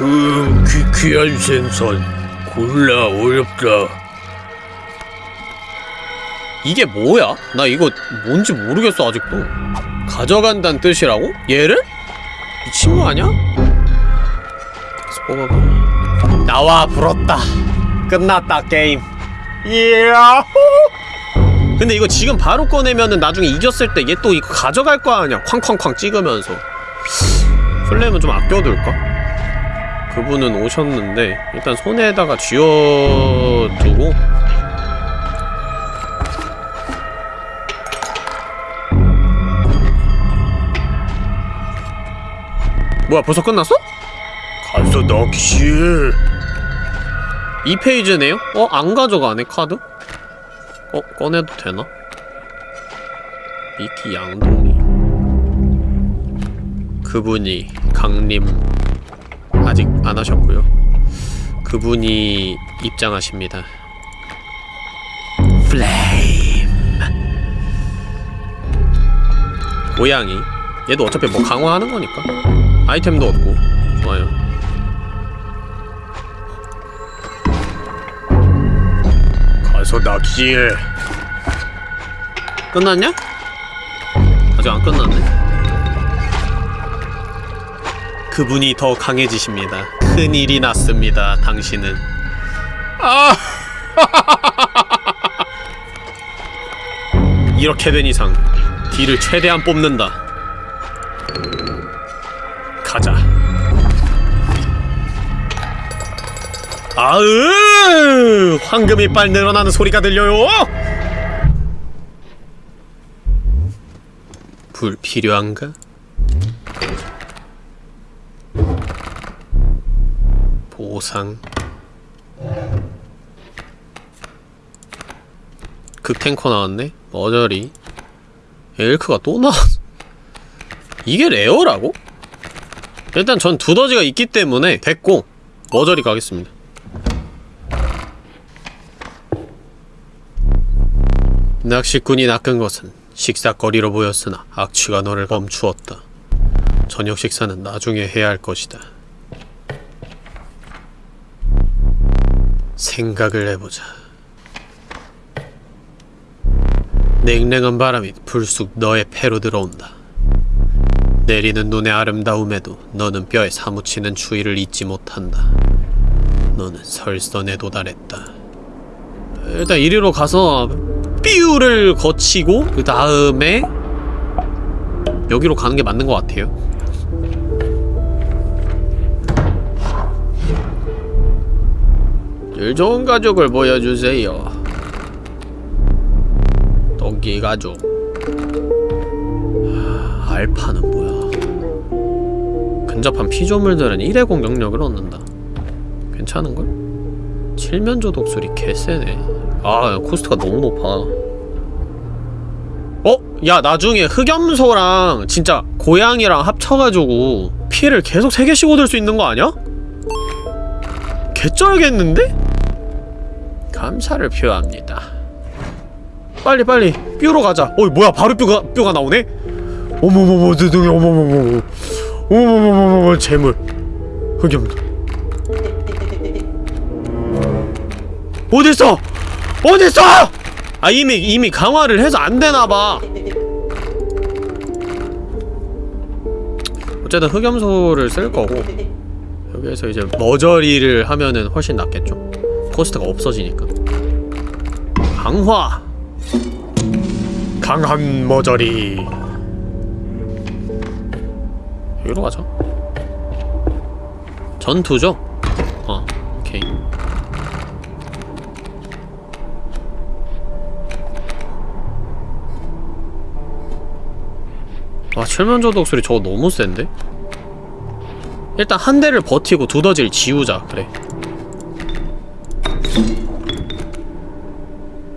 음, 귀, 귀한 생선. 골라 어렵다. 이게 뭐야? 나 이거 뭔지 모르겠어 아직도 가져간다는 뜻이라고? 얘를? 미친 거 아니야? 뽑아봐 나와 불었다 끝났다 게임 이 야호 근데 이거 지금 바로 꺼내면은 나중에 이겼을 때 얘 또 이거 가져갈 거 아니야 쾅쾅쾅 찍으면서 플레임은 좀 아껴둘까? 그분은 오셨는데 일단 손에다가 쥐어두고 뭐야 벌써 끝났어? 가서 낚시해. 2페이지네요? 어? 안 가져가네 카드? 어? 꺼내도 되나? 미키 양동이 그분이 강림 아직 안 하셨고요 그분이 입장하십니다 플레임 고양이 얘도 어차피 뭐 강화하는 거니까 아이템도 얻고 좋아요 가서 낚시해. 끝났냐? 아직 안 끝났네. 그분이 더 강해지십니다. 큰일이 났습니다. 당신은. 아! 이렇게 된 이상 딜을 최대한 뽑는다. 가자. 아으! 황금이 빨 늘어나는 소리가 들려요. 불필요한가? 보상 극탱커 나왔네? 머저리 엘크가 또 나왔어 이게 rare라고? 일단 전 두더지가 있기 때문에 됐고 머저리 가겠습니다 낚시꾼이 낚은 것은 식사거리로 보였으나 악취가 너를 멈추었다. 저녁 식사는 나중에 해야 할 것이다. 생각을 해보자. 냉랭한 바람이 불쑥 너의 폐로 들어온다. 내리는 눈의 아름다움에도 너는 뼈에 사무치는 추위를 잊지 못한다. 너는 설선에 도달했다. 일단 이리로 가서 삐우를 거치고 그 다음에 여기로 가는 게 맞는 것 같아요. 질 좋은 가족을 보여주세요. 토끼 가족. 하, 알파는 뭐야? 근접한 피조물들은 1회 공격력을 얻는다. 괜찮은걸? 칠면조 독수리 개쎄네. 아 코스트가 너무 높아 어? 야 나중에 흑염소랑 진짜 고양이랑 합쳐가지고 피해를 계속 3개씩 얻을 수 있는 거 아니야? 개쩔겠는데? 감사를 표합니다 빨리 빨리 뾰로 가자 어이 뭐야 바로 뾰가, 뾰가 나오네? 어머머머 드등이 어머머머 어머머머머 재물 흑염소 어딨어? 어딨어? 아 이미 이미 강화를 해서 안 되나봐. 어쨌든 흑염소를 쓸 거고 여기에서 이제 머저리를 하면은 훨씬 낫겠죠. 코스트가 없어지니까. 강화. 강한 머저리. 여기로 가자. 전투죠? 와 칠면조 독수리 저거 너무 센데? 일단 한 대를 버티고 두더지를 지우자 그래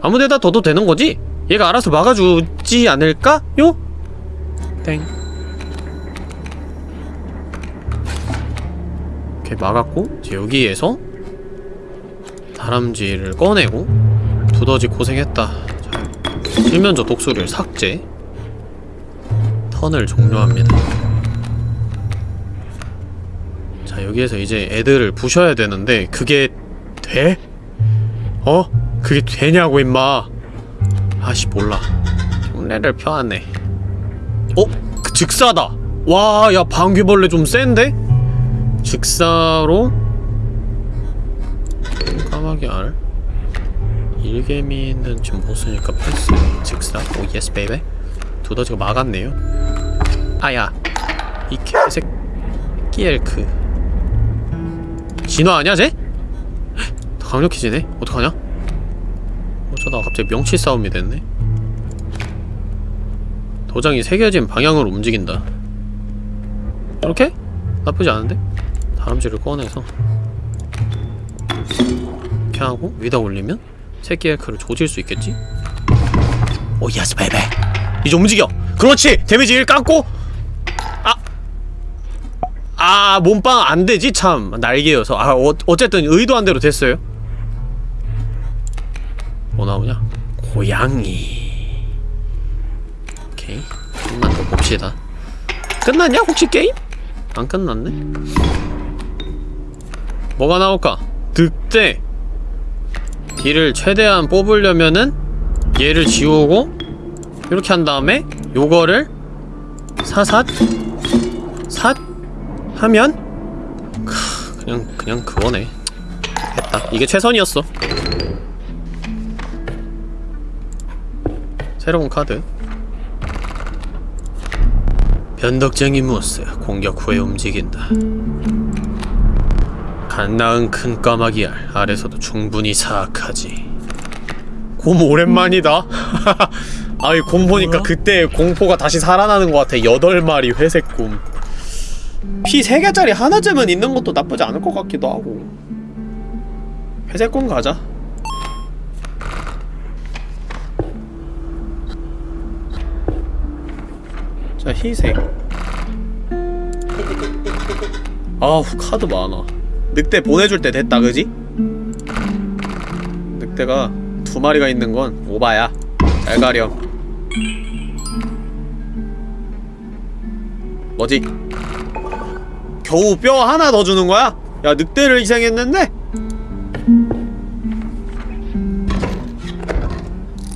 아무데다 둬도 되는 거지? 얘가 알아서 막아주지 않을까? 요? 땡 이렇게 막았고 이제 여기에서 다람쥐를 꺼내고 두더지 고생했다 자, 일면조 독수리를 삭제 턴을 종료합니다. 자 여기에서 이제 애들을 부셔야 되는데 그게 돼? 어? 그게 되냐고 임마. 아씨 몰라. 흉내를 펴왔네. 어? 그 즉사다. 와 야 방귀벌레 좀 센데? 즉사로? 까마귀 알? 일개미는 지금 못 쓰니까 패스 즉사. oh yes baby 두더지가 막았네요 아야 이 개새끼 엘크 진화 아니야 쟤? 더 강력해지네 어떡하냐? 어쩌다가 갑자기 명치 싸움이 됐네 도장이 새겨진 방향으로 움직인다 이렇게? 나쁘지 않은데? 다람쥐를 꺼내서 이렇게 하고 위에다 올리면 새끼 엘크를 조질 수 있겠지? oh yes baby 이제 움직여. 그렇지. 데미지 1 깎고. 아! 아 몸빵 안되지? 참 날개여서. 아 어, 어쨌든 의도한 대로 됐어요. 뭐 나오냐? 고양이. 오케이. 좀만 더 봅시다. 끝났냐 혹시 게임? 안 끝났네? 뭐가 나올까? 득대. 딜을 최대한 뽑으려면은 얘를 지우고 이렇게 한 다음에 요거를 사삿 삿 하면 크, 그냥 그냥 그거네. 됐다. 이게 최선이었어. 새로운 카드. 변덕쟁이 무스 공격 후에 움직인다. 간 나은 큰 까마귀 알 알에서도 충분히 사악하지. 곰 오랜만이다 아이 곰 보니까 그때 공포가 다시 살아나는 것 같아. 여덟 마리 회색 곰. 피 3개짜리 하나쯤은 있는 것도 나쁘지 않을 것 같기도 하고. 회색 곰 가자. 자 희색. 아우 카드 많아. 늑대 보내줄 때 됐다 그지? 늑대가 두 마리가 있는 건 오바야. 잘 가렴 뭐지? 겨우 뼈 하나 더 주는 거야? 야 늑대를 희생했는데?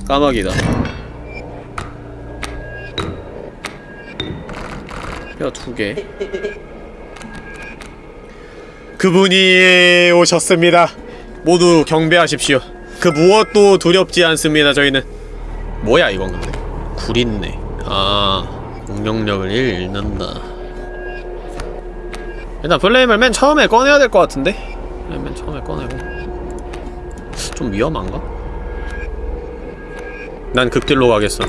까마귀다. 뼈 두개. 그분이 오셨습니다. 모두 경배하십시오. 그 무엇도 두렵지 않습니다 저희는. 뭐야 이건 근데? 구린내 아 공격력을 잃는다. 일단 플레임을 맨 처음에 꺼내야 될 것 같은데? 네, 맨 처음에 꺼내고. 좀 위험한가? 난 극딜로 가겠어.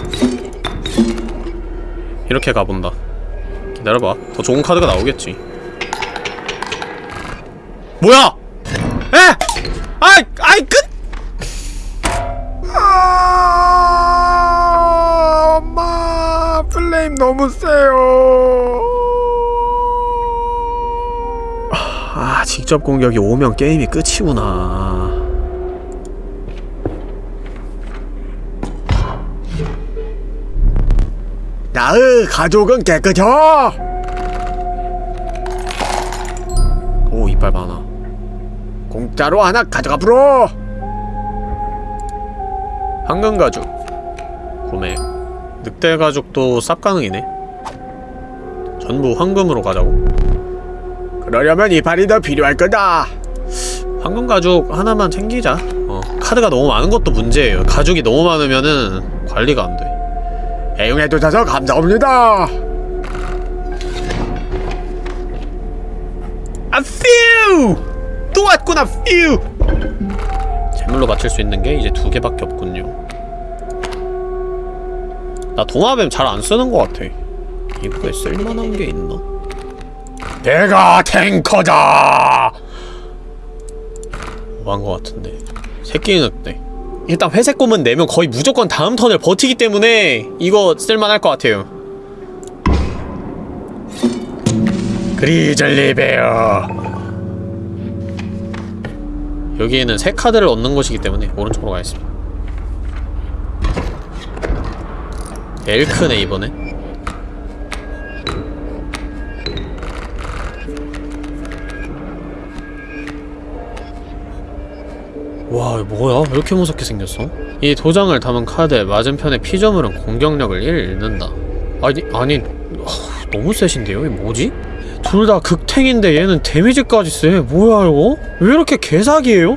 이렇게 가본다. 기다려봐. 더 좋은 카드가 나오겠지. 뭐야! 직접 공격이 오면 게임이 끝이구나. 나의 가족은 깨끗혀. 오 이빨 많아. 공짜로 하나 가져가 불어. 황금 가죽. 구매. 늑대 가죽도 쌉 가능이네. 전부 황금으로 가자고 그러려면 이빨이 더 필요할 거다. 황금 가죽 하나만 챙기자 어 카드가 너무 많은 것도 문제예요 가죽이 너무 많으면은 관리가 안돼 애용해 주셔서 감사합니다. 아 퓨! 또 왔구나 퓨! 재물로 맞출 수 있는 게 이제 두 개밖에 없군요 나 동화뱀 잘 안 쓰는 것 같아 이거에 쓸만한 게 있나? 내가 탱커다. 뭐한 거 같은데. 새끼는 네. 일단 회색 곰은 내면 거의 무조건 다음 턴을 버티기 때문에 이거 쓸만할 것 같아요. 그리즐리 베어. 여기에는 새 카드를 얻는 곳이기 때문에 오른쪽으로 가겠습니다. 엘크네 이번에 와 뭐야 왜 이렇게 무섭게 생겼어? 이 도장을 담은 카드의 맞은편의 피조물은 공격력을 1 잃는다 아니 아니 하, 너무 세신데요? 이게 뭐지? 둘 다 극탱인데 얘는 데미지까지 세 뭐야 이거? 왜 이렇게 개사기예요?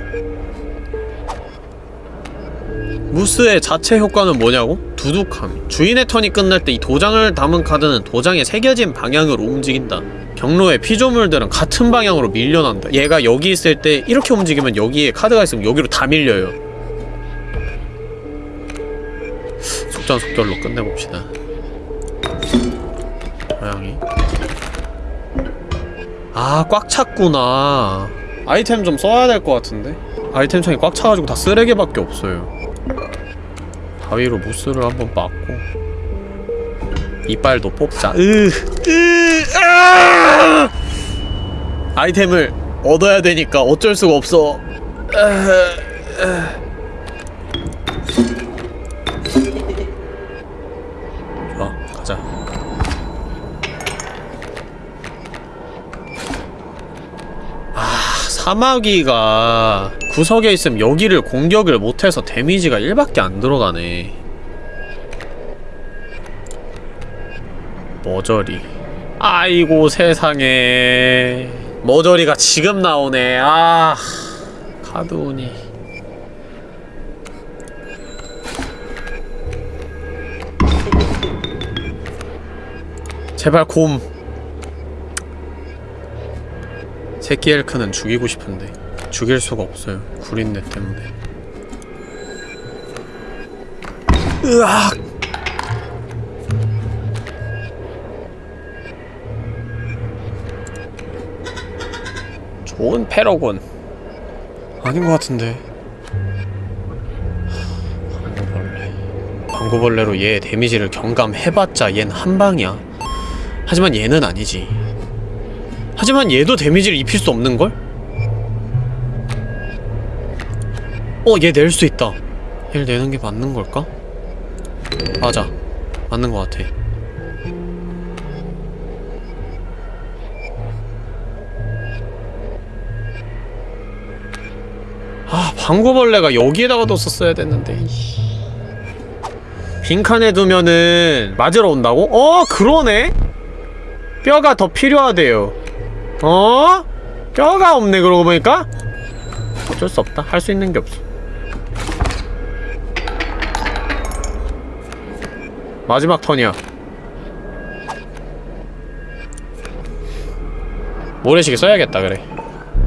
무스의 자체 효과는 뭐냐고? 두둑함 주인의 턴이 끝날 때 이 도장을 담은 카드는 도장에 새겨진 방향으로 움직인다 경로의 피조물들은 같은 방향으로 밀려난다 얘가 여기 있을 때 이렇게 움직이면 여기에 카드가 있으면 여기로 다 밀려요. 속전속결로 끝내봅시다. 고양이. 아 꽉 찼구나. 아이템 좀 써야 될 것 같은데? 아이템 창이 꽉 차가지고 다 쓰레기밖에 없어요. 가위로 무스를 한번 막고 이빨도 뽑자 으, 으, 아! 아이템을 얻어야 되니까 어쩔 수가 없어. 좋아 가자. 아 사마귀가 구석에 있으면 여기를 공격을 못해서 데미지가 1밖에 안 들어가네 머저리. 아이고 세상에. 머저리가 지금 나오네. 아 카드운이 제발 곰. 새끼 엘크는 죽이고 싶은데. 죽일 수가 없어요. 구린내 때문에. 으악 좋은 패러군 아닌 것 같은데 방구벌레 방구벌레로 얘 데미지를 경감해봤자 얜 한방이야 하지만 얘는 아니지 하지만 얘도 데미지를 입힐 수 없는걸? 어, 얘 낼 수 있다. 얘를 내는 게 맞는 걸까? 맞아. 맞는 것 같아. 방구벌레가 여기에다가 뒀었어야 됐는데. 빈칸에 두면은 맞으러 온다고? 어, 그러네? 뼈가 더 필요하대요. 어? 뼈가 없네 그러고 보니까? 어쩔 수 없다. 할 수 있는 게 없어. 마지막 턴이야. 모래시계 써야겠다 그래.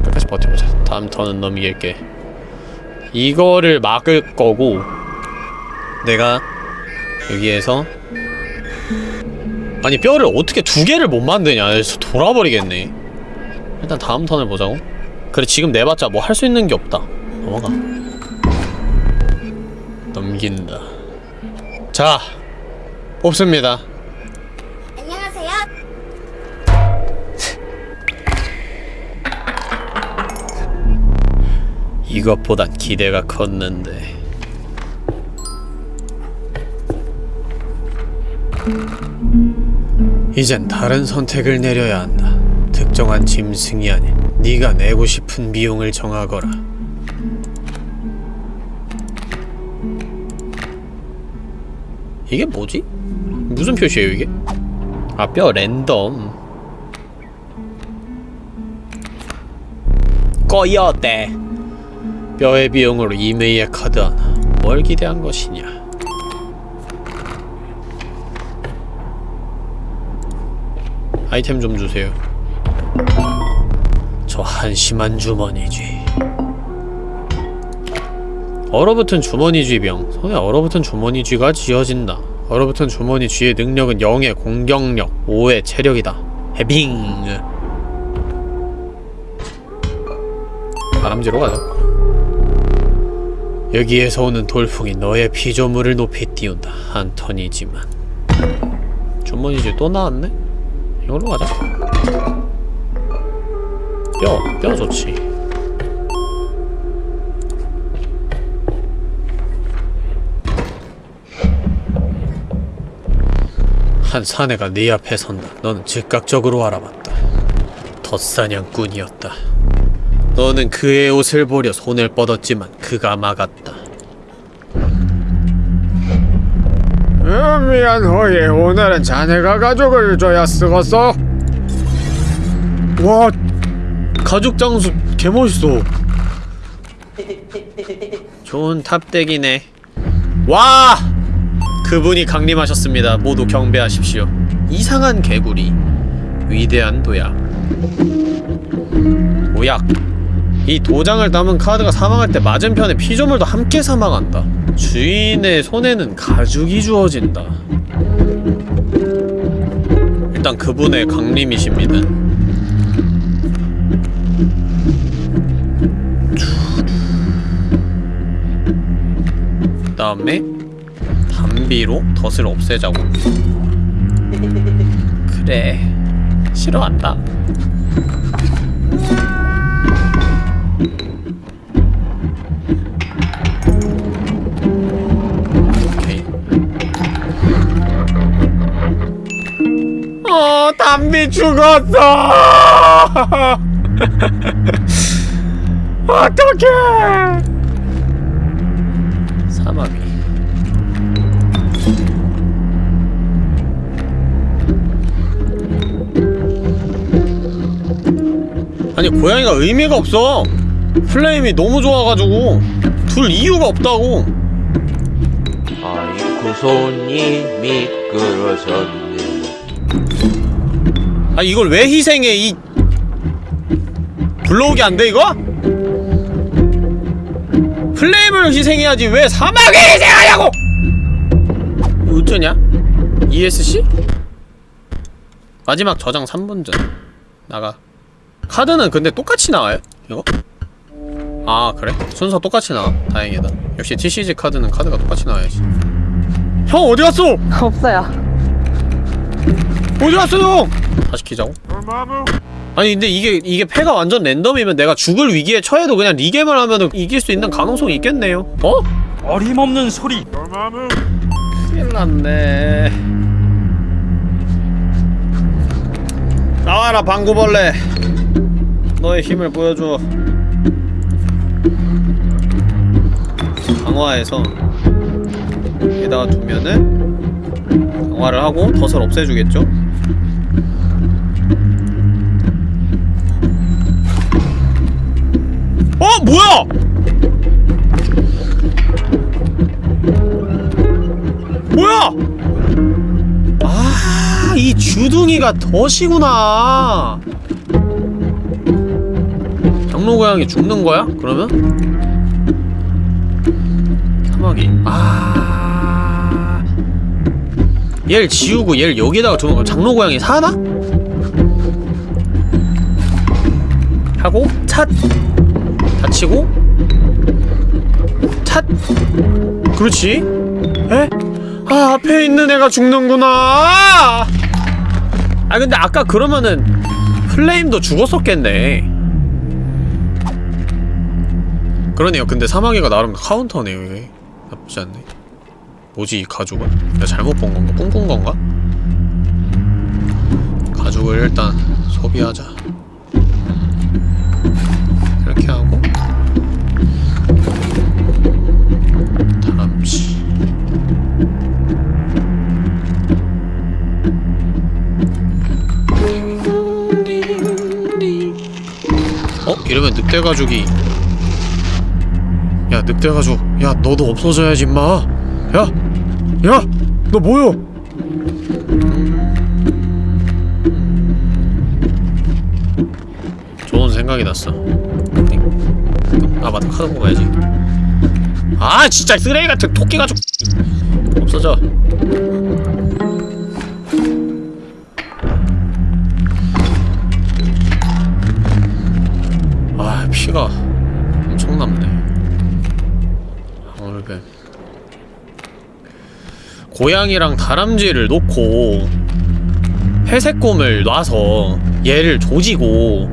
끝까지 버텨보자. 다음 턴은 넘길게. 이거를 막을 거고 내가 여기에서 아니 뼈를 어떻게 두 개를 못 만드냐. 돌아버리겠네. 일단 다음 턴을 보자고. 그래 지금 내봤자 뭐 할 수 있는 게 없다. 넘어가. 넘긴다. 자 뽑습니다 이것보단 기대가 컸는데 이젠 다른 선택을 내려야 한다. 특정한 짐승이 아닌 네가 내고 싶은 비용을 정하거라. 이게 뭐지? 무슨 표시예요 이게? 아 뼈 랜덤 꺼이어때 뼈의 비용으로 이메이의 카드 하나 뭘 기대한 것이냐 아이템 좀 주세요 저 한심한 주머니쥐 얼어붙은 주머니쥐 병 손에 얼어붙은 주머니쥐가 쥐어진다 얼어붙은 주머니 쥐의 능력은 0의 공격력, 5의 체력이다. 해빙. 바람지로 가자. 여기에서 오는 돌풍이 너의 피조물을 높이 띄운다. 한 턴이지만. 주머니 쥐또 나왔네? 이걸로 가자. 뼈, 뼈 좋지. 한 사내가 네 앞에 선다. 너는 즉각적으로 알아봤다. 덧사냥꾼이었다. 너는 그의 옷을 보려 손을 뻗었지만 그가 막았다. 음, 미안 호이 오늘은 자네가 가족을 줘야 쓰겄어 와, 가죽 장수 개 멋있어. 좋은 탑덱이네. 와, 그분이 강림하셨습니다. 모두 경배하십시오. 이상한 개구리, 위대한 도약. 도약. 이 도장을 담은 카드가 사망할 때 맞은편에 피조물도 함께 사망한다. 주인의 손에는 가죽이 주어진다. 일단 그분의 강림이십니다. 그 다음에 담비로 덫을 없애자고 그래 싫어한다 어. 담비 죽었어. 어떡해. 사마귀 아니 고양이가 의미가 없어. 플레임이 너무 좋아가지고 둘 이유가 없다고. 아이고 손이 미끄러졌네 아 이걸 왜 희생해 이 불러오기 안 돼 이거? 플레임을 희생해야지 왜 사막을 희생하냐고! 어쩌냐? ESC? 마지막 저장 3분 전 나가 카드는 근데 똑같이 나와요? 이거? 아 그래? 순서 똑같이 나와 다행이다 역시 TCG 카드는 카드가 똑같이 나와야지 형 어디 갔어? 없어요. 어디 갔어 형? 다시 키자고? 아니 근데 이게 이게 패가 완전 랜덤이면 내가 죽을 위기에 처해도 그냥 리게임을 하면은 이길 수 있는 가능성이 있겠네요 어? 어림없는 소리 큰일 났네 나와라 방구벌레 너의 힘을 보여줘 강화해서 여기다가 두면은 강화를 하고 덫을 없애주겠죠? 어 뭐야! 뭐야! 아, 이 주둥이가 덫이구나. 장로 고양이 죽는 거야? 그러면? 사마귀. 아. 얘를 지우고 얘를 여기다가 두는 거 장로 고양이 사나? 하고 찻다 치고? 찻 그렇지. 에? 아 앞에 있는 애가 죽는구나. 아 근데 아까 그러면은 플레임도 죽었었겠네. 그러네요. 근데 사마귀가 나름 카운터네요 이게. 나쁘지 않네. 뭐지 이 가죽은? 내가 잘못 본 건가? 꿈꾼 건가? 가죽을 일단 소비하자. 이렇게 하고 이러면 늑대 가죽이 야 늑대 가죽 야 너도 없어져야지 임마 야! 야! 너 뭐여? 좋은 생각이 났어 아 맞다 카드 뽑아야지 아 진짜 쓰레기 같은 토끼 가죽 없어져 고양이랑 다람쥐를 놓고 회색곰을 놔서 얘를 조지고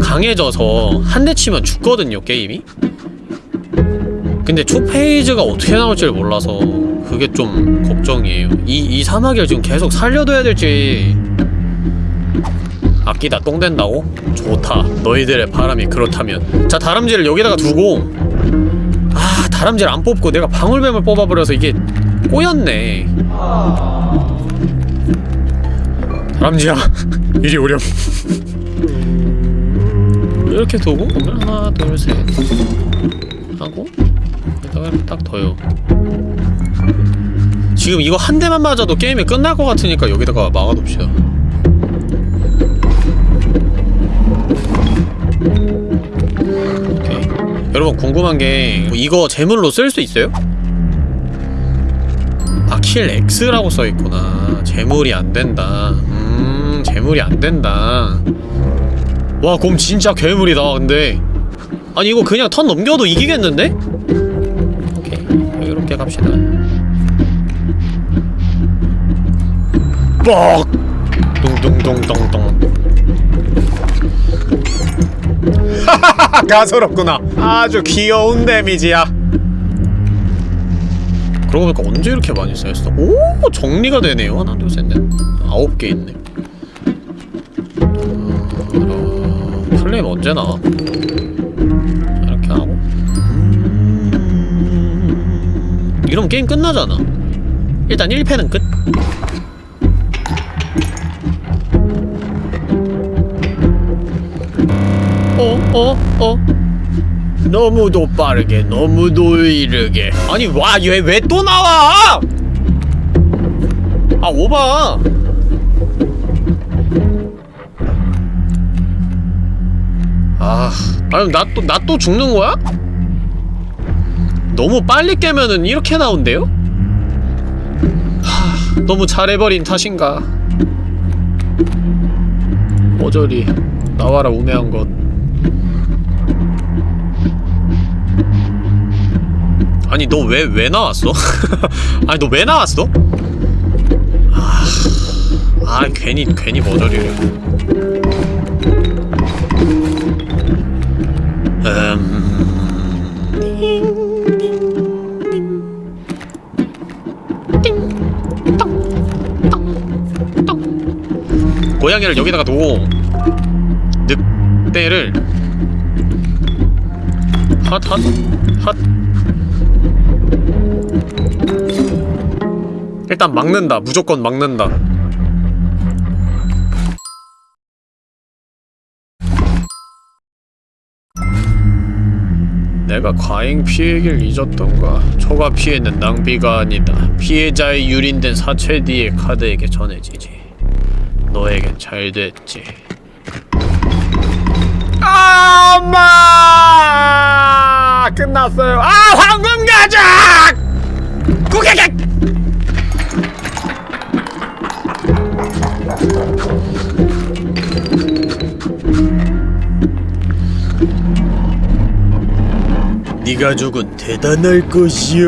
강해져서 한 대 치면 죽거든요 게임이. 근데 투페이즈가 어떻게 나올지를 몰라서 그게 좀 걱정이에요. 이, 이 사마귀를 지금 계속 살려둬야 될지 아끼다 똥 된다고? 좋다. 너희들의 바람이 그렇다면. 자 다람쥐를 여기다가 두고. 아 다람쥐를 안 뽑고 내가 방울뱀을 뽑아버려서 이게 꼬였네. 다람쥐야 이리 오렴. 이렇게 두고 그러면 하나 둘 셋. 하고 여기다가 딱 둬요. 지금 이거 한 대만 맞아도 게임이 끝날 것 같으니까 여기다가 막아둡시다. 여러분 궁금한 게 이거 제물로 쓸 수 있어요? 아, 킬 X라고 써있구나. 재물이 안 된다. 음, 재물이 안 된다. 와, 그럼 진짜 괴물이다, 근데. 아니, 이거 그냥 턴 넘겨도 이기겠는데? 오케이. 이렇게 갑시다. 뻑! 둥둥둥둥둥. 하하하, 가소롭구나. 아주 귀여운 데미지야. 그러고 보니까 언제 이렇게 많이 쌓였어? 오 정리가 되네요 하나 둘 셋 넷 아홉 개 있네 어, 플레임 언제 나와? 자, 이렇게 하고 음... 이러면 게임 끝나잖아 일단 1패는 끝 어? 어? 어? 너무도 빠르게 너무도 이르게. 아니 와 얘 왜 또 나와? 아 오바. 아 아니 나또 나 또 죽는 거야? 너무 빨리 깨면은 이렇게 나온대요? 하 너무 잘해버린 탓인가? 어저리 나와라 우매한 것 아니 너 왜 왜 나왔어? 아니 너 왜 나왔어? 아, 아 괜히 괜히 머저리를 음... 고양이를 여기다가 두고 늑대를 핫핫 핫 일단 막는다. 무조건 막는다. 내가 과잉 피해를 잊었던가? 초과 피해는 낭비가 아니다. 피해자의 유린된 사체 뒤에 카드에게 전해지지. 너에겐 잘 됐지. 아 엄마! 끝났어요. 아 황금 가작 구개객 네 가족은 대단할 것이야.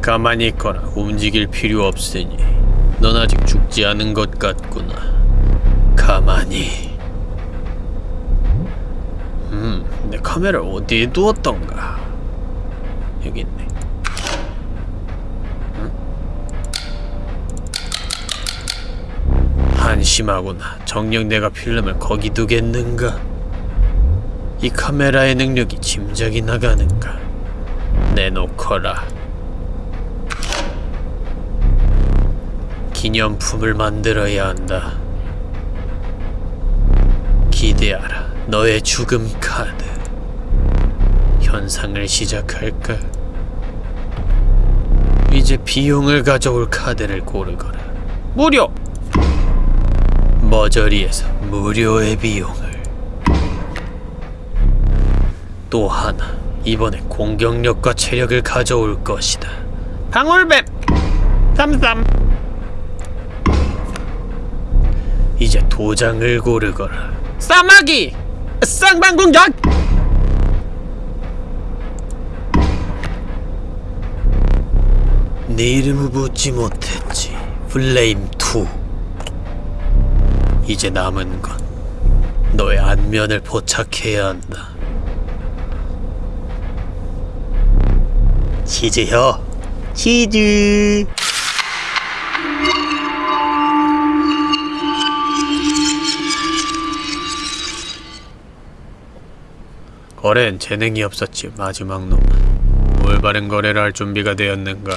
가만히 있거라. 움직일 필요 없으니. 넌 아직 죽지 않은 것 같구나. 가만히. 음, 내 카메라 어디에 두었던가? 여기 있네. 한심하구나. 정녕 내가 필름을 거기 두겠는가? 이 카메라의 능력이 짐작이 나가는가? 내놓거라. 기념품을 만들어야 한다. 기대하라. 너의 죽음 카드. 현상을 시작할까? 이제 비용을 가져올 카드를 고르거라. 무료! 머저리에서 무료의 비용을. 또 하나 이번에 공격력과 체력을 가져올 것이다. 방울뱀! 쌈쌈! 이제 도장을 고르거라. 싸마기! 쌍방궁작 네 이름을 묻지 못했지. 플레임2 이제 남은 건 너의 안면을 포착해야 한다. 치즈혀 치즈. 거래엔 재능이 없었지 마지막 놈은. 올바른 거래를 할 준비가 되었는가?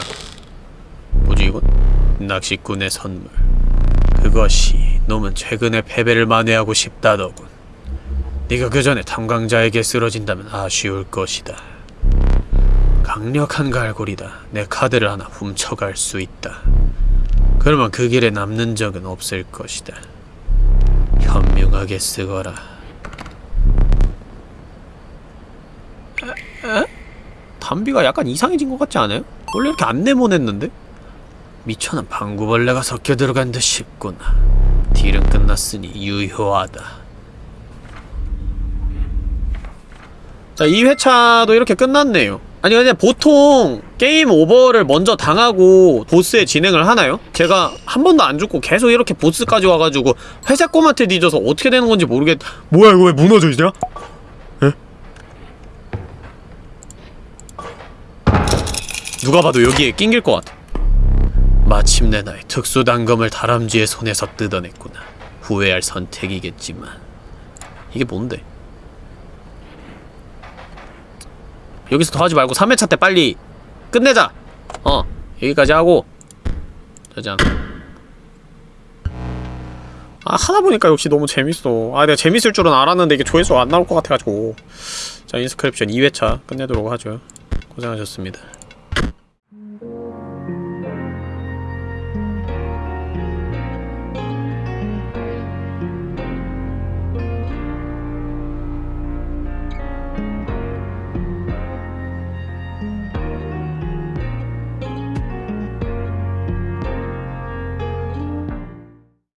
이건? 낚시꾼의 선물. 그것이 놈은 최근에 패배를 만회하고 싶다더군. 네가 그 전에 탐광자에게 쓰러진다면 아쉬울 것이다. 강력한 갈고리다. 내 카드를 하나 훔쳐갈 수 있다. 그러면 그 길에 남는 적은 없을 것이다. 현명하게 쓰거라. 담비가 약간 이상해진 것 같지 않아요? 원래 이렇게 안 네모냈는데? 미천은 방구벌레가 섞여 들어간 듯 싶구나. 딜은 끝났으니 유효하다. 자, 2회차도 이렇게 끝났네요. 아니, 근데 보통 게임 오버를 먼저 당하고 보스의 진행을 하나요? 제가 한 번도 안 죽고 계속 이렇게 보스까지 와가지고 회색 꼬마한테 뒤져서 어떻게 되는 건지 모르겠... 뭐야, 이거 왜 무너져 있냐? 누가 봐도 여기에 낑길 것 같아. 마침내 나의 특수 단검을 다람쥐의 손에서 뜯어냈구나. 후회할 선택이겠지만 이게 뭔데? 여기서 더 하지 말고 3회차 때 빨리 끝내자. 어 여기까지 하고 짜잔. 아 하다 보니까 역시 너무 재밌어. 아 내가 재밌을 줄은 알았는데 이게 조회수가 안 나올 것 같아가지고 자 인스크립션 2회차 끝내도록 하죠. 고생하셨습니다.